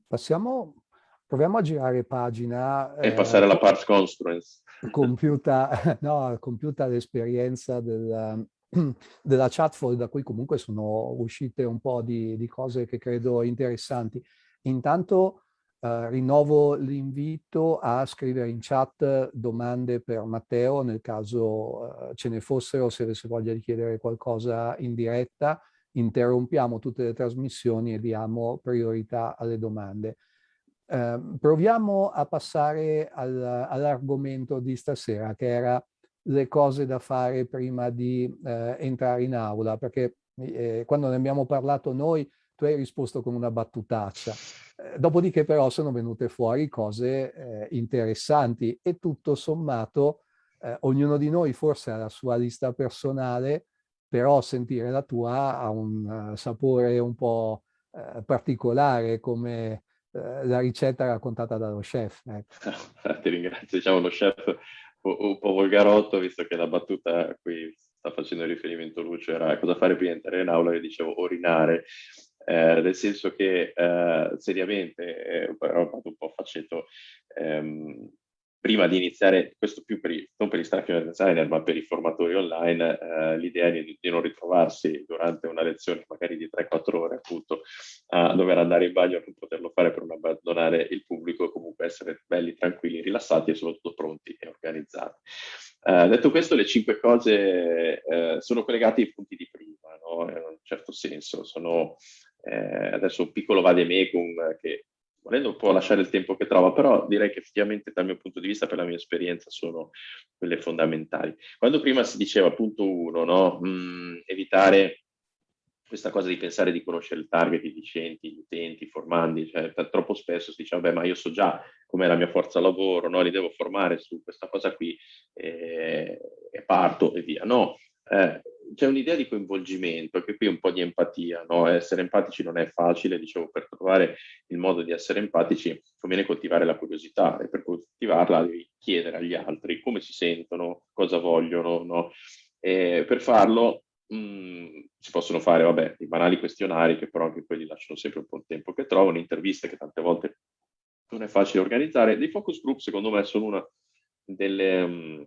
[SPEAKER 1] Passiamo Proviamo a girare pagina.
[SPEAKER 2] E eh, passare alla part construence.
[SPEAKER 1] Compiuta, no, compiuta l'esperienza del, della chatfold, da cui comunque sono uscite un po' di, di cose che credo interessanti. Intanto eh, rinnovo l'invito a scrivere in chat domande per Matteo, nel caso eh, ce ne fossero, se avesse voglia di chiedere qualcosa in diretta, interrompiamo tutte le trasmissioni e diamo priorità alle domande. Eh, proviamo a passare al, all'argomento di stasera, che era le cose da fare prima di eh, entrare in aula, perché eh, quando ne abbiamo parlato noi, tu hai risposto con una battutaccia. Eh, dopodiché però sono venute fuori cose eh, interessanti e tutto sommato eh, ognuno di noi forse ha la sua lista personale, però sentire la tua ha un sapore un po' particolare come la ricetta raccontata dallo chef. Ecco.
[SPEAKER 2] Ti ringrazio, diciamo lo chef un po' volgarotto, visto che la battuta a cui sta facendo riferimento Lucio era cosa fare prima di entrare in aula, io dicevo orinare, eh, nel senso che eh, seriamente, eh, fatto un po' faceto, ehm, prima di iniziare, questo più per non per gli staff designer, ma per i formatori online, eh, l'idea di, di, non ritrovarsi durante una lezione magari di 3-4 ore appunto a dover andare in bagno e non poterlo fare per non abbandonare il pubblico, comunque essere belli, tranquilli, rilassati e soprattutto pronti e organizzati. Eh, detto questo, le cinque cose eh, sono collegate ai punti di prima, no? in un certo senso, sono eh, adesso un piccolo vademecum che volendo un po' lasciare il tempo che trova, però direi che effettivamente dal mio punto di vista, per la mia esperienza, sono quelle fondamentali. Quando prima si diceva, punto uno, no? mm, evitare questa cosa di pensare di conoscere il target, i docenti, gli utenti, i formandi, cioè troppo spesso si dice, vabbè, ma io so già com'è la mia forza lavoro, no? li devo formare su questa cosa qui eh, e parto e via. No, eh, c'è un'idea di coinvolgimento, che qui è un po' di empatia, no? essere empatici non è facile, dicevo, per trovare il modo di essere empatici conviene coltivare la curiosità e per coltivarla devi chiedere agli altri come si sentono, cosa vogliono, no? E per farlo mm, si possono fare, vabbè, i banali questionari che però anche quelli lasciano sempre un po' il tempo che trovano, interviste che tante volte non è facile organizzare. Dei focus group secondo me sono una delle, um,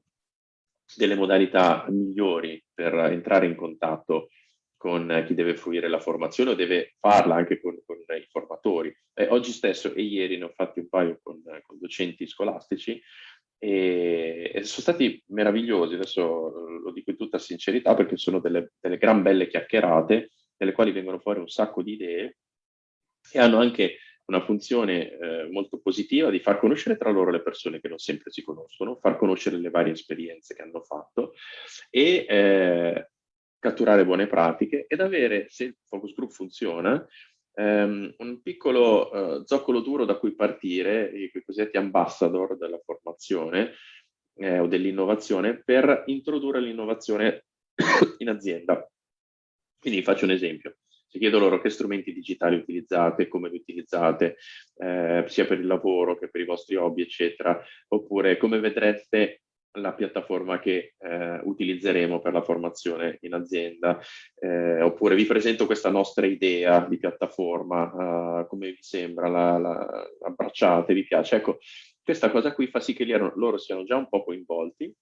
[SPEAKER 2] delle modalità migliori per entrare in contatto con chi deve fruire la formazione o deve farla anche con, con i formatori. Eh, oggi stesso e ieri ne ho fatti un paio con, con docenti scolastici e, e, sono stati meravigliosi, adesso lo dico in tutta sincerità perché sono delle, delle gran belle chiacchierate nelle quali vengono fuori un sacco di idee e hanno anche una funzione eh, molto positiva di far conoscere tra loro le persone che non sempre si conoscono, far conoscere le varie esperienze che hanno fatto e eh, catturare buone pratiche ed avere, se il focus group funziona, ehm, un piccolo eh, zoccolo duro da cui partire, i cosiddetti ambassador della formazione eh, o dell'innovazione, per introdurre l'innovazione in azienda. Quindi faccio un esempio. Se chiedo loro che strumenti digitali utilizzate, come li utilizzate, eh, sia per il lavoro che per i vostri hobby, eccetera, oppure come vedreste la piattaforma che eh, utilizzeremo per la formazione in azienda, eh, oppure vi presento questa nostra idea di piattaforma, uh, come vi sembra, la, la, abbracciate, vi piace. Ecco, questa cosa qui fa sì che loro siano già un po' coinvolti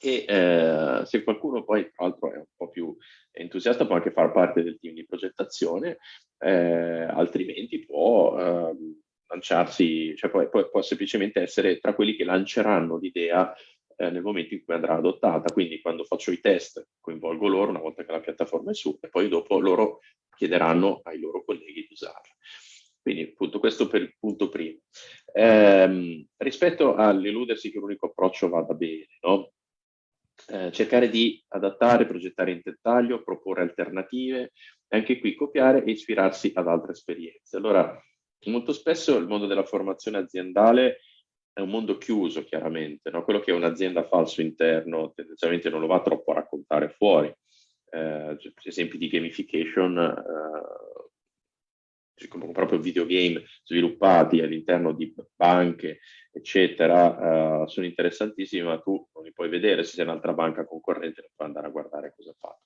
[SPEAKER 2] e eh, se qualcuno poi tra l'altro è un po' più entusiasta può anche far parte del team di progettazione, eh, altrimenti può ehm, lanciarsi, cioè può, può, può, semplicemente essere tra quelli che lanceranno l'idea eh, nel momento in cui andrà adottata. Quindi quando faccio i test coinvolgo loro una volta che la piattaforma è su e poi dopo loro chiederanno ai loro colleghi di usarla. Quindi appunto questo per il punto primo. Eh, rispetto all'illudersi che l'unico approccio vada bene, no? Eh, cercare di adattare, progettare in dettaglio, proporre alternative, anche qui copiare e ispirarsi ad altre esperienze. Allora, Molto spesso il mondo della formazione aziendale è un mondo chiuso, chiaramente. No? Quello che un'azienda fa al suo interno tendenzialmente non lo va troppo a raccontare fuori. Eh, esempi di gamification, eh, proprio videogame sviluppati all'interno di banche, eccetera, uh, sono interessantissimi, ma tu non li puoi vedere se sei un'altra banca concorrente, non puoi andare a guardare cosa ha fatto.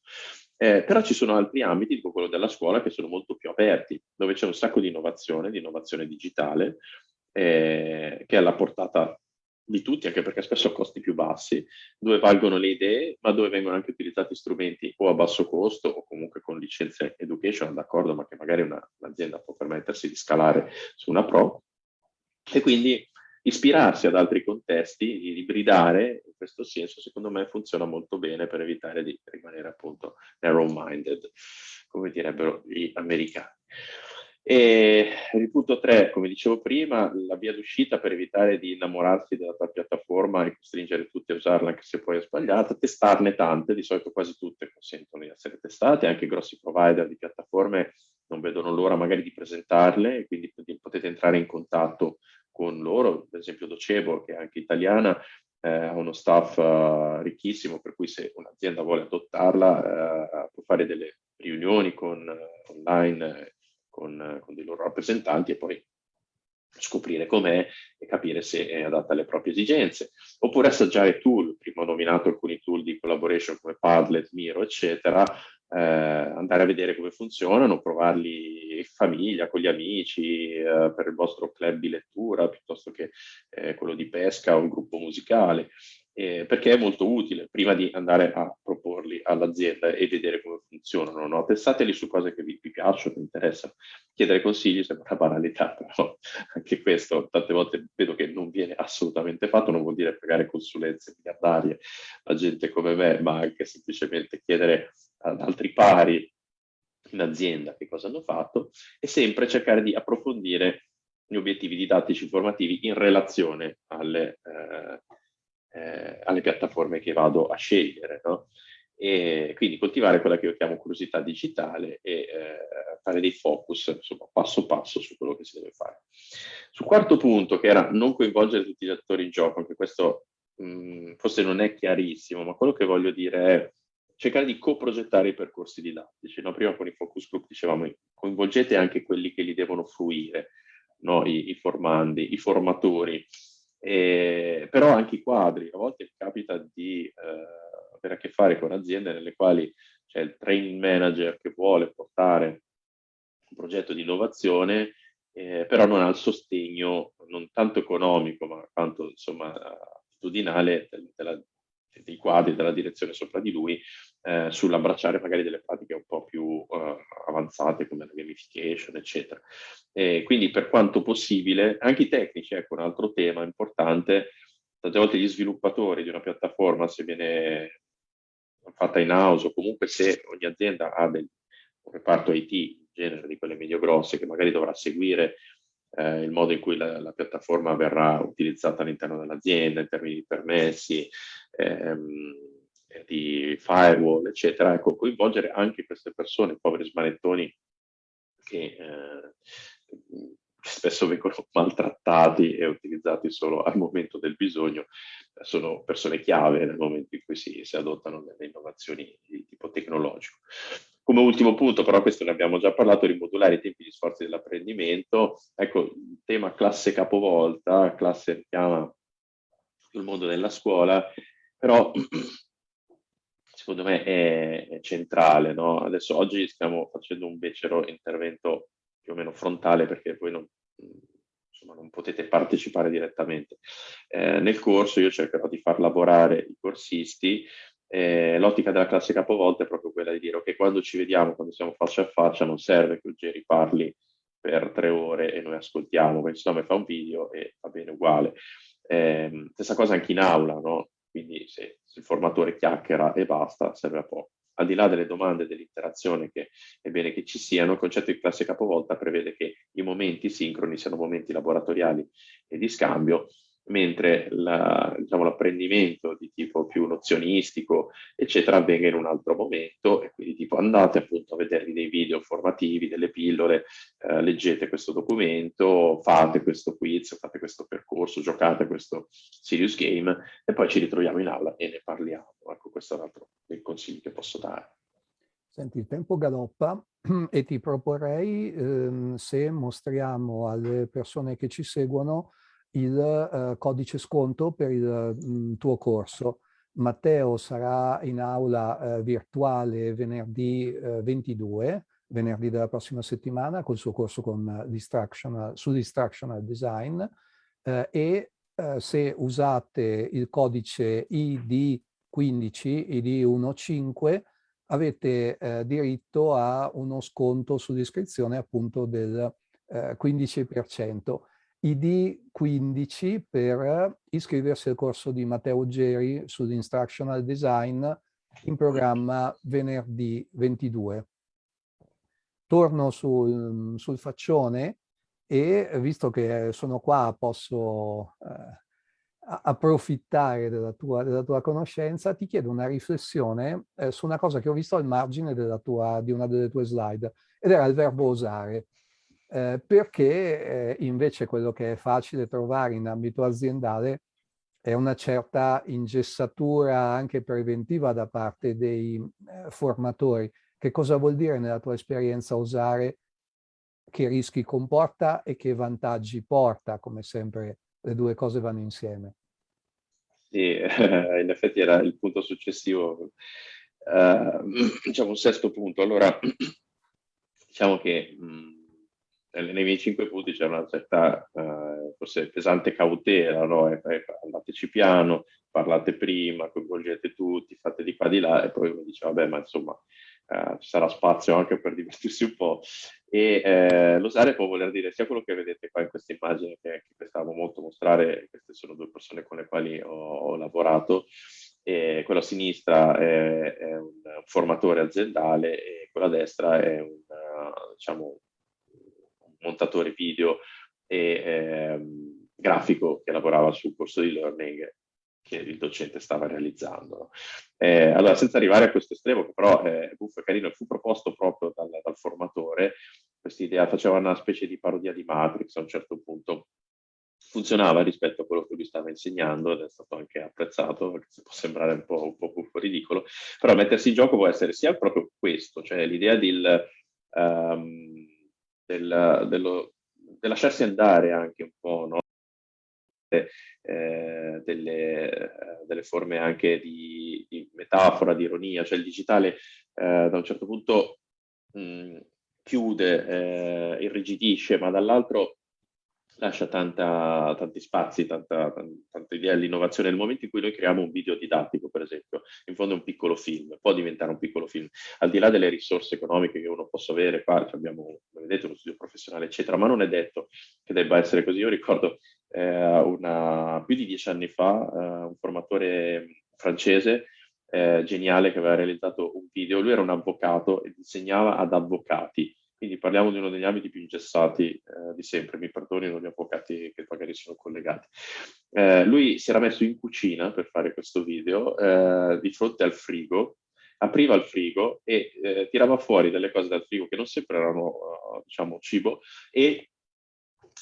[SPEAKER 2] Eh, però ci sono altri ambiti, tipo quello della scuola, che sono molto più aperti, dove c'è un sacco di innovazione, di innovazione digitale, eh, che è alla portata di tutti, anche perché spesso a costi più bassi, dove valgono le idee, ma dove vengono anche utilizzati strumenti o a basso costo o comunque con licenze education, d'accordo, ma che magari un'azienda può permettersi di scalare su una pro. E quindi ispirarsi ad altri contesti, ibridare, in questo senso, secondo me funziona molto bene per evitare di rimanere appunto narrow-minded, come direbbero gli americani. E il punto 3, come dicevo prima, la via d'uscita per evitare di innamorarsi della tua piattaforma e costringere tutti a usarla anche se poi è sbagliata, testarne tante, di solito quasi tutte consentono di essere testate, anche grossi provider di piattaforme non vedono l'ora magari di presentarle quindi potete entrare in contatto con loro, per esempio Docebo che è anche italiana, eh, ha uno staff uh, ricchissimo per cui se un'azienda vuole adottarla uh, può fare delle riunioni con, uh, online con, con dei loro rappresentanti e poi scoprire com'è e capire se è adatta alle proprie esigenze. Oppure assaggiare tool, prima ho nominato alcuni tool di collaboration come Padlet, Miro, eccetera, eh, andare a vedere come funzionano, provarli in famiglia, con gli amici, eh, per il vostro club di lettura, piuttosto che eh, quello di pesca o un gruppo musicale perché è molto utile prima di andare a proporli all'azienda e vedere come funzionano. No? Testateli su cose che vi, vi piacciono, vi interessano. Chiedere consigli sembra una banalità, però anche questo tante volte vedo che non viene assolutamente fatto, non vuol dire pagare consulenze miliardarie a gente come me, ma anche semplicemente chiedere ad altri pari in azienda che cosa hanno fatto e sempre cercare di approfondire gli obiettivi didattici informativi in relazione alle, eh, eh, alle piattaforme che vado a scegliere. No? e quindi coltivare quella che io chiamo curiosità digitale e eh, fare dei focus, insomma, passo passo su quello che si deve fare. Sul quarto punto, che era non coinvolgere tutti gli attori in gioco, anche questo mh, mm, forse non è chiarissimo, ma quello che voglio dire è cercare di coprogettare i percorsi didattici. No? Prima con i focus group dicevamo coinvolgete anche quelli che li devono fruire, no? I, i formandi, i formatori, e, però anche i quadri. A volte capita di eh, avere a che fare con aziende nelle quali c'è il training manager che vuole portare un progetto di innovazione, eh, però non ha il sostegno non tanto economico, ma quanto insomma attitudinale della, dei quadri, della direzione sopra di lui, eh, sull'abbracciare magari delle pratiche un po' più eh, avanzate come la gamification, eccetera. E quindi per quanto possibile, anche i tecnici, ecco un altro tema importante, tante volte gli sviluppatori di una piattaforma, se viene fatta in house o comunque se ogni azienda ha del, un reparto IT, in genere di quelle medio-grosse, che magari dovrà seguire eh, il modo in cui la, la, piattaforma verrà utilizzata all'interno dell'azienda, in termini di permessi, ehm, di firewall, eccetera, ecco, coinvolgere anche queste persone, poveri smanettoni che eh, spesso vengono maltrattati e utilizzati solo al momento del bisogno, sono persone chiave nel momento in cui si, si adottano delle innovazioni di tipo tecnologico. Come ultimo punto, però questo ne abbiamo già parlato, rimodulare i tempi di sforzi dell'apprendimento. Ecco, il tema classe capovolta, classe richiama il mondo della scuola, però secondo me è, è centrale. No? Adesso oggi stiamo facendo un becero intervento più o meno frontale perché voi non, insomma, non potete partecipare direttamente. Eh, nel corso io cercherò di far lavorare i corsisti eh, l'ottica della classe capovolta è proprio quella di dire che quando ci vediamo, quando siamo faccia a faccia, non serve che Ugeri parli per tre ore e noi ascoltiamo, no mi fa un video e va bene uguale. Eh, stessa cosa anche in aula, no? Quindi se, se, il formatore chiacchiera e basta, serve a poco. Al di là delle domande e dell'interazione che è bene che ci siano, il concetto di classe capovolta prevede che i momenti sincroni siano momenti laboratoriali e di scambio mentre diciamo, l'apprendimento di tipo più nozionistico, eccetera, avvenga in un altro momento e quindi tipo andate appunto a vedervi dei video formativi, delle pillole, eh, leggete questo documento, fate questo quiz, fate questo percorso, giocate questo serious game e poi ci ritroviamo in aula e ne parliamo. Ecco, questo è un altro dei consigli che posso dare.
[SPEAKER 1] Senti, il tempo galoppa e ti proporrei, ehm, se mostriamo alle persone che ci seguono, il eh, codice sconto per il mh, mm, tuo corso. Matteo sarà in aula eh, virtuale venerdì eh, 22, venerdì della prossima settimana, col suo corso con distractional, su Distractional Design e se usate il codice ID15, ID15, avete diritto a uno sconto sull'iscrizione appunto del 15%. ID15 per iscriversi al corso di Matteo Geri sull'instructional design in programma venerdì 22. Torno sul, sul faccione e visto che sono qua posso eh, approfittare della tua, della tua, conoscenza, ti chiedo una riflessione eh, su una cosa che ho visto al margine tua, di una delle tue slide ed era il verbo osare eh, perché eh, invece quello che è facile trovare in ambito aziendale è una certa ingessatura anche preventiva da parte dei eh, formatori. Che cosa vuol dire nella tua esperienza usare, che rischi comporta e che vantaggi porta, come sempre le due cose vanno insieme?
[SPEAKER 2] Sì, in effetti era il punto successivo, uh, diciamo un sesto punto. Allora, diciamo che mh, nei miei cinque punti c'è una certa, eh, forse pesante cautela, no? E, e, andateci piano, parlate prima, coinvolgete tutti, fate di qua di là, e poi uno dice, vabbè, ma insomma, eh, ci sarà spazio anche per divertirsi un po'. E eh, l'osare può voler dire sia quello che vedete qua in questa immagine, che, che stavamo molto mostrare, queste sono due persone con le quali ho, ho lavorato, e quello a sinistra è, è, un formatore aziendale e quello a destra è un, diciamo, montatore video e ehm, grafico che lavorava sul corso di learning che il docente stava realizzando. Eh, allora, senza arrivare a questo estremo, che però è buffo e carino, fu proposto proprio dal, dal formatore, questa idea faceva una specie di parodia di Matrix a un certo punto, funzionava rispetto a quello che lui stava insegnando ed è stato anche apprezzato, perché può sembrare un po', un po' buffo ridicolo, però mettersi in gioco può essere sia proprio questo, cioè l'idea del, um, del, dello, del lasciarsi andare anche un po', no? eh, delle, delle, forme anche di, di, metafora, di ironia, cioè il digitale eh, da un certo punto mh, chiude, eh, irrigidisce, ma dall'altro lascia tanta, tanti spazi, tanta, tanta idea all'innovazione. Nel momento in cui noi creiamo un video didattico, per esempio, in fondo è un piccolo film, può diventare un piccolo film, al di là delle risorse economiche che uno possa avere, qua abbiamo, come vedete, uno studio professionale, eccetera, ma non è detto che debba essere così. Io ricordo eh, una, più di dieci anni fa eh, un formatore francese eh, geniale che aveva realizzato un video, lui era un avvocato e insegnava ad avvocati, quindi parliamo di uno degli ambiti più ingessati eh, di sempre, mi perdonino gli avvocati che magari sono collegati. Eh, lui si era messo in cucina per fare questo video, eh, di fronte al frigo, apriva il frigo e eh, tirava fuori delle cose dal frigo che non sempre erano, uh, diciamo, cibo, e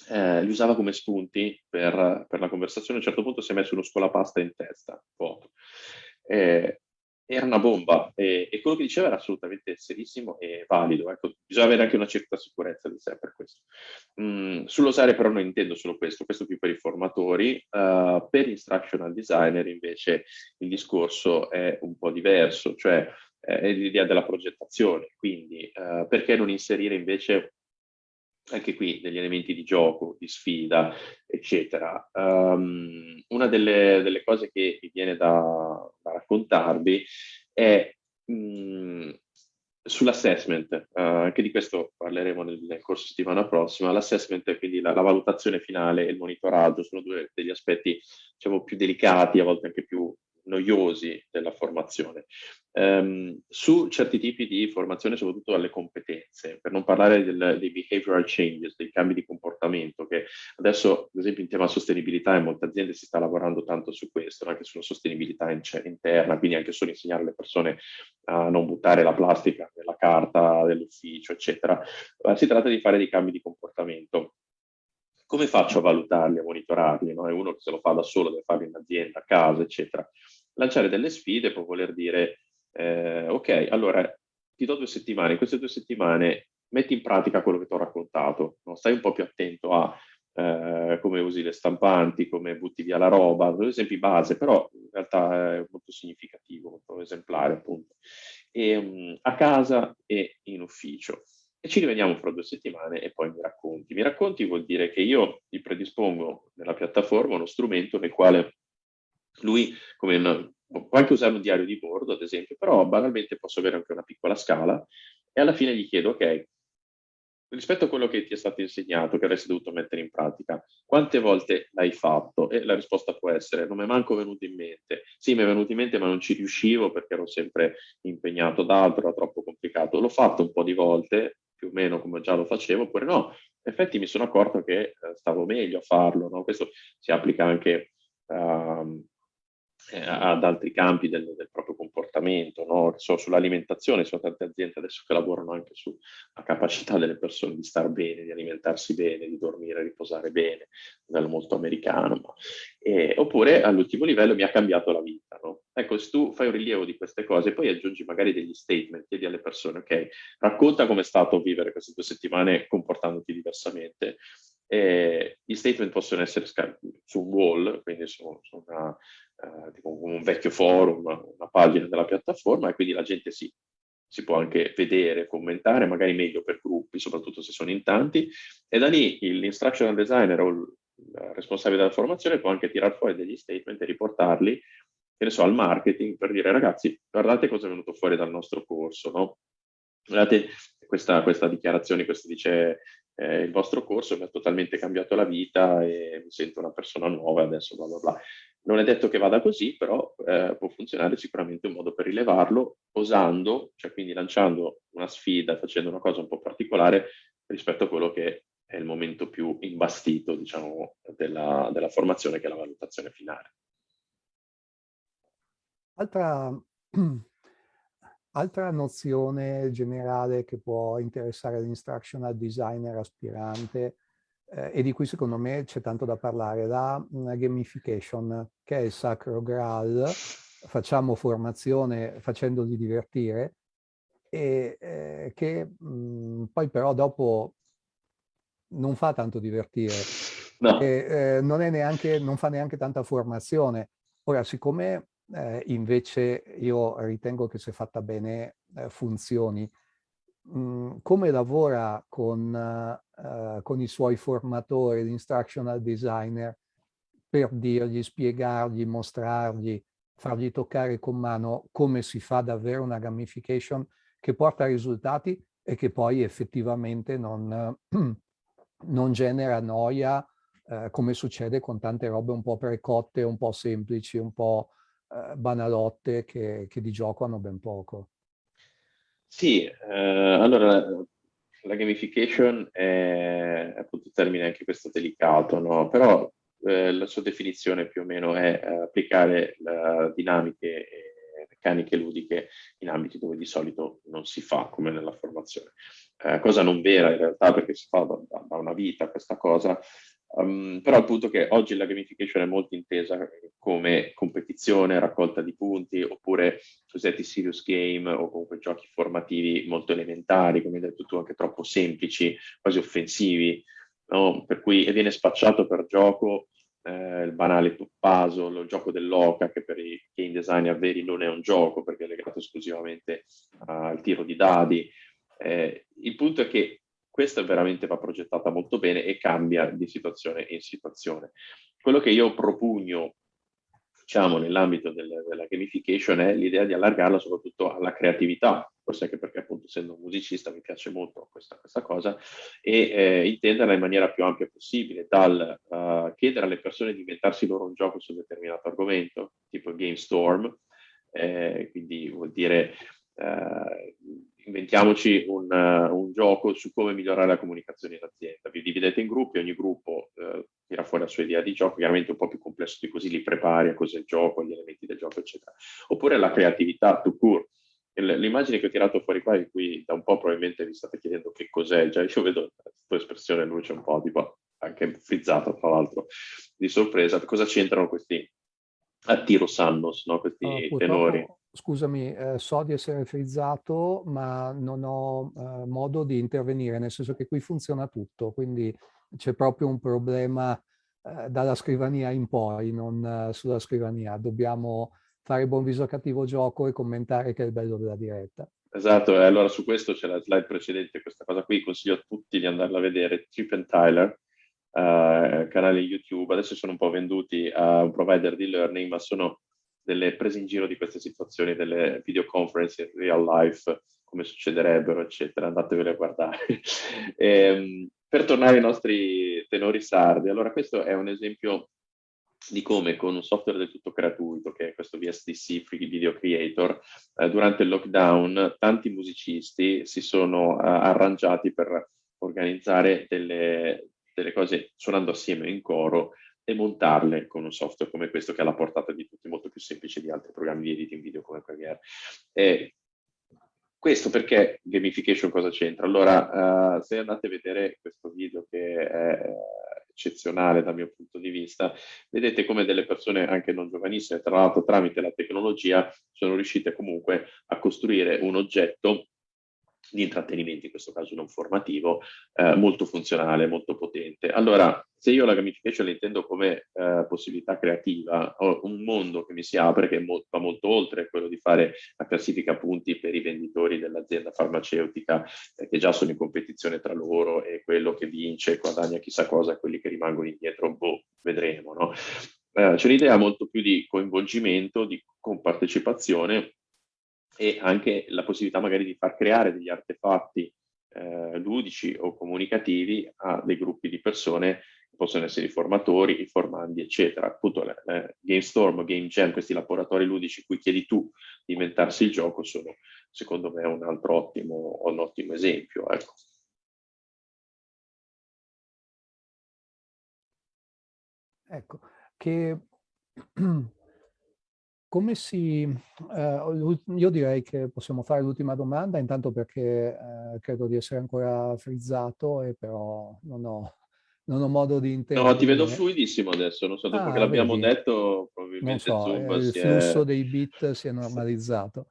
[SPEAKER 2] eh, li usava come spunti per, per, la conversazione. A un certo punto si è messo uno scolapasta in testa, foto. Eh, era una bomba e, e, quello che diceva era assolutamente serissimo e valido. Ecco, bisogna avere anche una certa sicurezza di sé per questo. Mm, sull'osare però non intendo solo questo, questo più per i formatori. Uh, per instructional designer invece il discorso è un po' diverso, cioè eh, è l'idea della progettazione. Quindi uh, perché non inserire invece anche qui degli elementi di gioco, di sfida, eccetera. Um, una delle, delle, cose che mi viene da, da raccontarvi è mh, sull'assessment, uh, anche di questo parleremo nel, nel corso settimana prossima, l'assessment, quindi la, la, valutazione finale e il monitoraggio sono due degli aspetti diciamo, più delicati, a volte anche più noiosi della formazione. Um, su certi tipi di formazione, soprattutto alle competenze, per non parlare del, dei behavioral changes, dei cambi di comportamento, che adesso, ad esempio, in tema sostenibilità in molte aziende si sta lavorando tanto su questo, anche sulla sostenibilità in interna, quindi anche solo insegnare alle persone a non buttare la plastica nella carta dell'ufficio, eccetera. Uh, si tratta di fare dei cambi di comportamento come faccio a valutarli, a monitorarli? No? È uno che se lo fa da solo, deve farlo in azienda, a casa, eccetera. Lanciare delle sfide può voler dire, eh, ok, allora ti do due settimane, in queste due settimane metti in pratica quello che ti ho raccontato, no? stai un po' più attento a eh, come usi le stampanti, come butti via la roba, due esempi base, però in realtà è molto significativo, molto esemplare appunto, e, um, a casa e in ufficio e ci rivediamo fra due settimane e poi mi racconti. Mi racconti vuol dire che io ti predispongo nella piattaforma uno strumento nel quale lui, come una, può anche usare un diario di bordo ad esempio, però banalmente posso avere anche una piccola scala e alla fine gli chiedo, ok, rispetto a quello che ti è stato insegnato, che avresti dovuto mettere in pratica, quante volte l'hai fatto? E la risposta può essere, non mi è manco venuto in mente. Sì, mi è venuto in mente, ma non ci riuscivo perché ero sempre impegnato da altro, era troppo complicato. L'ho fatto un po' di volte, più o meno come già lo facevo, oppure no, in effetti mi sono accorto che eh, stavo meglio a farlo, no? questo si applica anche uh, ad altri campi del, del proprio comportamento, no? so, sull'alimentazione, sono tante aziende adesso che lavorano anche sulla capacità delle persone di star bene, di alimentarsi bene, di dormire, riposare bene, modello molto americano, ma, eh, oppure all'ultimo livello mi ha cambiato la vita. No? Ecco, se tu fai un rilievo di queste cose, poi aggiungi magari degli statement, chiedi alle persone, ok, racconta come è stato vivere queste due settimane comportandoti diversamente, eh, gli statement possono essere su un wall, quindi su, su una, eh, tipo un vecchio forum, una pagina della piattaforma e quindi la gente si, si può anche vedere, commentare, magari meglio per gruppi, soprattutto se sono in tanti, e da lì l'instructional designer o il responsabile della formazione può anche tirare fuori degli statement e riportarli, che ne so, al marketing per dire ragazzi, guardate cosa è venuto fuori dal nostro corso, no? Guardate questa, questa dichiarazione, questo dice eh, il vostro corso mi ha totalmente cambiato la vita e mi sento una persona nuova adesso bla bla bla. Non è detto che vada così, però eh, può funzionare sicuramente un modo per rilevarlo, osando, cioè quindi lanciando una sfida, facendo una cosa un po' particolare rispetto a quello che è il momento più imbastito, diciamo, della, della formazione, che è la valutazione finale.
[SPEAKER 1] Altra, altra nozione generale che può interessare l'instructional designer aspirante eh, e di cui secondo me c'è tanto da parlare, la mm, gamification, che è il sacro graal, facciamo formazione facendoli divertire, e eh, che mh, mm, poi però dopo non fa tanto divertire, no. e, eh, non, neanche, non, fa neanche tanta formazione. Ora, siccome eh, invece io ritengo che se fatta bene eh, funzioni, mm, come lavora con, uh, con i suoi formatori, l'instructional designer, per dirgli, spiegargli, mostrargli, fargli toccare con mano come si fa davvero una gamification che porta risultati e che poi effettivamente non, non genera noia eh, come succede con tante robe un po' precotte, un po' semplici, un po' eh, banalotte che, che, di gioco hanno ben poco.
[SPEAKER 2] Sì, eh, allora la gamification è appunto il termine anche questo delicato, no? però eh, la sua definizione più o meno è eh, applicare dinamiche e meccaniche ludiche in ambiti dove di solito non si fa, come nella formazione. Eh, cosa non vera in realtà perché si fa da, da una vita questa cosa, um, però il punto è che oggi la gamification è molto intesa come competizione, raccolta di punti, oppure cosiddetti serious game o comunque giochi formativi molto elementari, come hai detto tu, anche troppo semplici, quasi offensivi, no? per cui viene spacciato per gioco eh, il banale puzzle, il gioco dell'oca, che per i game designer veri non è un gioco perché è legato esclusivamente al tiro di dadi. Eh, il punto è che questa veramente va progettata molto bene e cambia di situazione in situazione. Quello che io propugno diciamo, nell'ambito del, della gamification è l'idea di allargarla soprattutto alla creatività, forse anche perché appunto essendo un musicista mi piace molto questa, questa cosa, e eh, intenderla in maniera più ampia possibile, dal uh, chiedere alle persone di inventarsi loro un gioco su un determinato argomento, tipo Game Storm, eh, quindi vuol dire uh, inventiamoci un, uh, un, gioco su come migliorare la comunicazione in azienda. Vi dividete in gruppi, ogni gruppo uh, tira fuori la sua idea di gioco, chiaramente un po' più complesso di così, li prepari a cos'è il gioco, gli elementi del gioco, eccetera. Oppure la creatività to court. L'immagine che ho tirato fuori qua, in cui da un po' probabilmente vi state chiedendo che cos'è, già io vedo la tua espressione luce un po' tipo anche frizzata tra l'altro di sorpresa, cosa c'entrano questi attiro Sannos, no? questi oh, tenori?
[SPEAKER 1] Scusami, eh, so di essere frizzato, ma non ho eh, modo di intervenire, nel senso che qui funziona tutto, quindi c'è proprio un problema eh, dalla scrivania in poi, non eh, sulla scrivania. Dobbiamo fare buon viso a cattivo gioco e commentare che è il bello della diretta.
[SPEAKER 2] Esatto, e allora su questo c'è la slide precedente, questa cosa qui, consiglio a tutti di andarla a vedere, Chip and Tyler, uh, canale YouTube, adesso sono un po' venduti a un provider di learning, ma sono delle prese in giro di queste situazioni, delle videoconference in real life, come succederebbero, eccetera, andatevele a guardare. e, ehm, per tornare ai nostri tenori sardi, allora questo è un esempio di come con un software del tutto gratuito, che è questo VSDC Free Video Creator, eh, durante il lockdown tanti musicisti si sono eh, arrangiati per organizzare delle, delle cose suonando assieme in coro e montarle con un software come questo che ha la portata di tutti, molto più semplice di altri programmi di editing video come Premiere. E questo perché gamification cosa c'entra? Allora, uh, se andate a vedere questo video che è eccezionale dal mio punto di vista, vedete come delle persone anche non giovanissime, tra l'altro tramite la tecnologia, sono riuscite comunque a costruire un oggetto di intrattenimento, in questo caso non formativo, eh, molto funzionale, molto potente. Allora, se io la gamification la intendo come eh, possibilità creativa, ho un mondo che mi si apre che mo va molto oltre quello di fare la classifica punti per i venditori dell'azienda farmaceutica eh, che già sono in competizione tra loro e quello che vince guadagna chissà cosa e quelli che rimangono indietro, boh, vedremo, no? Eh, c'è un'idea molto più di coinvolgimento, di compartecipazione e anche la possibilità magari di far creare degli artefatti eh, ludici o comunicativi a dei gruppi di persone possono essere i formatori, i formandi, eccetera. Appunto, eh, Game Storm, Game questi laboratori ludici cui chiedi tu di inventarsi il gioco, sono secondo me un altro ottimo, un ottimo esempio. Ecco.
[SPEAKER 1] ecco, che come si... Eh, io direi che possiamo fare l'ultima domanda, intanto perché eh, credo di essere ancora frizzato e però non ho, non ho modo di intendere.
[SPEAKER 2] No, ti vedo fluidissimo adesso, non so, dopo ah, che l'abbiamo detto probabilmente
[SPEAKER 1] non so,
[SPEAKER 2] Zoom
[SPEAKER 1] il
[SPEAKER 2] si
[SPEAKER 1] flusso
[SPEAKER 2] è...
[SPEAKER 1] dei bit si è normalizzato.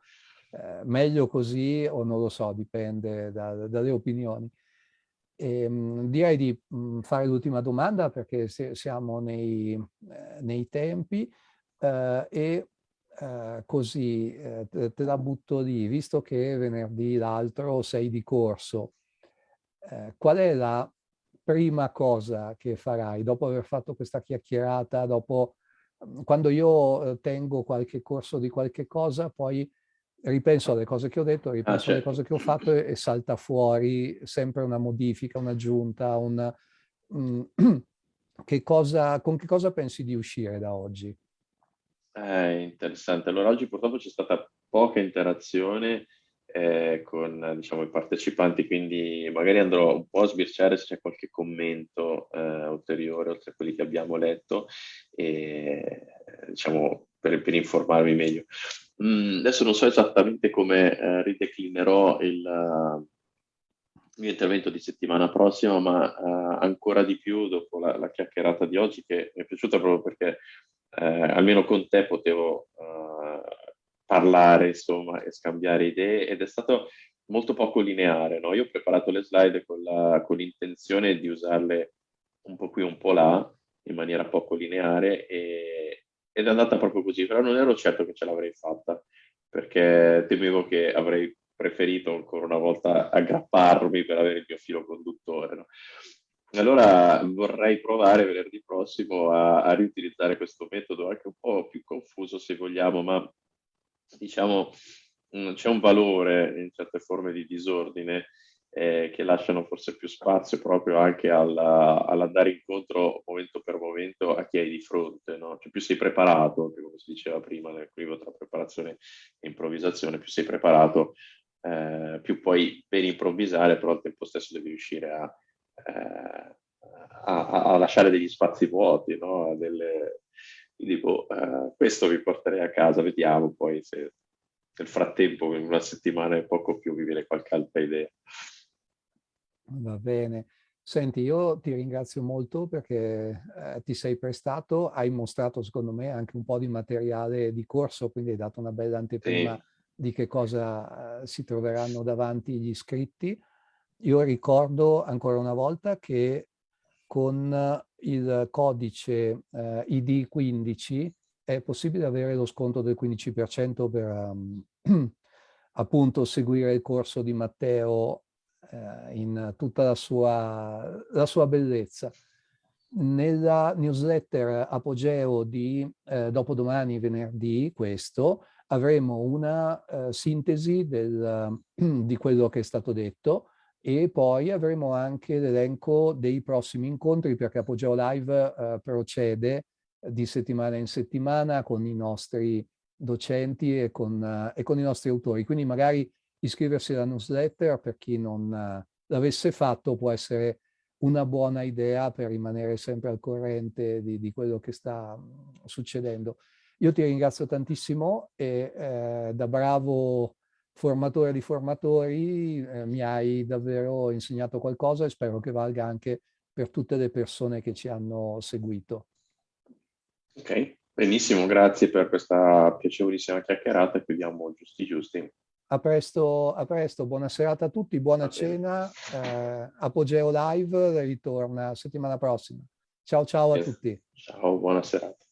[SPEAKER 1] Eh, meglio così o non lo so, dipende da, dalle opinioni. E, ehm, mh, direi di mh, fare l'ultima domanda perché se, siamo nei, eh, nei tempi eh, e eh, così eh, te, te, la butto lì, visto che venerdì l'altro sei di corso, eh, qual è la prima cosa che farai dopo aver fatto questa chiacchierata, dopo mhmm, quando io eh, tengo qualche corso di qualche cosa, poi ripenso alle cose che ho detto, ripenso ah, certo. alle cose che ho fatto e, e, salta fuori sempre una modifica, un'aggiunta, un, um, che cosa, con che cosa pensi di uscire da oggi?
[SPEAKER 2] Eh, interessante. Allora oggi purtroppo c'è stata poca interazione eh, con diciamo, i partecipanti, quindi magari andrò un po' a sbirciare se c'è qualche commento eh, ulteriore oltre a quelli che abbiamo letto e diciamo per, per informarmi meglio. Mm, adesso non so esattamente come eh, rideclinerò il, mio intervento di settimana prossima, ma uh, ancora di più dopo la, la, chiacchierata di oggi che mi è piaciuta proprio perché eh, almeno con te potevo uh, parlare insomma e scambiare idee ed è stato molto poco lineare. No? Io ho preparato le slide con, l'intenzione di usarle un po' qui un po' là in maniera poco lineare e, ed è andata proprio così, però non ero certo che ce l'avrei fatta perché temevo che avrei preferito ancora una volta aggrapparmi per avere il mio filo conduttore. No? Allora vorrei provare venerdì prossimo a, a, riutilizzare questo metodo, anche un po' più confuso se vogliamo, ma diciamo mm, c'è un valore in certe forme di disordine eh, che lasciano forse più spazio proprio anche all'andare incontro momento per momento a chi hai di fronte, no? cioè più sei preparato, come si diceva prima nel nell'equilibrio tra preparazione e improvvisazione, più sei preparato, eh, più puoi ben improvvisare, però al tempo stesso devi riuscire a, eh, a, a lasciare degli spazi vuoti, no? Delle, dico, eh, questo vi porterei a casa, vediamo poi se nel frattempo in una settimana e poco più vi viene qualche altra idea.
[SPEAKER 1] Va bene. Senti, io ti ringrazio molto perché eh, ti sei prestato, hai mostrato secondo me anche un po' di materiale di corso, quindi hai dato una bella anteprima sì. di che cosa eh, si troveranno davanti gli iscritti. Io ricordo ancora una volta che con il codice eh, ID15 è possibile avere lo sconto del 15% per um, appunto seguire il corso di Matteo eh, in tutta la sua, la sua, bellezza. Nella newsletter Apogeo di eh, dopodomani, venerdì, questo, avremo una eh, sintesi del, di quello che è stato detto e poi avremo anche l'elenco dei prossimi incontri perché Apogeo Live eh, procede di settimana in settimana con i nostri docenti e con, uh, e con, i nostri autori. Quindi magari iscriversi alla newsletter per chi non uh, l'avesse fatto può essere una buona idea per rimanere sempre al corrente di, di quello che sta um, succedendo. Io ti ringrazio tantissimo e eh, da bravo formatore di formatori eh, mi hai davvero insegnato qualcosa e spero che valga anche per tutte le persone che ci hanno seguito.
[SPEAKER 2] Ok, benissimo, grazie per questa piacevolissima chiacchierata chiudiamo giusti giusti.
[SPEAKER 1] A presto, a presto, buona serata a tutti, buona cena, eh, Apogeo Live ritorna settimana prossima. Ciao ciao a tutti.
[SPEAKER 2] Ciao, buona serata.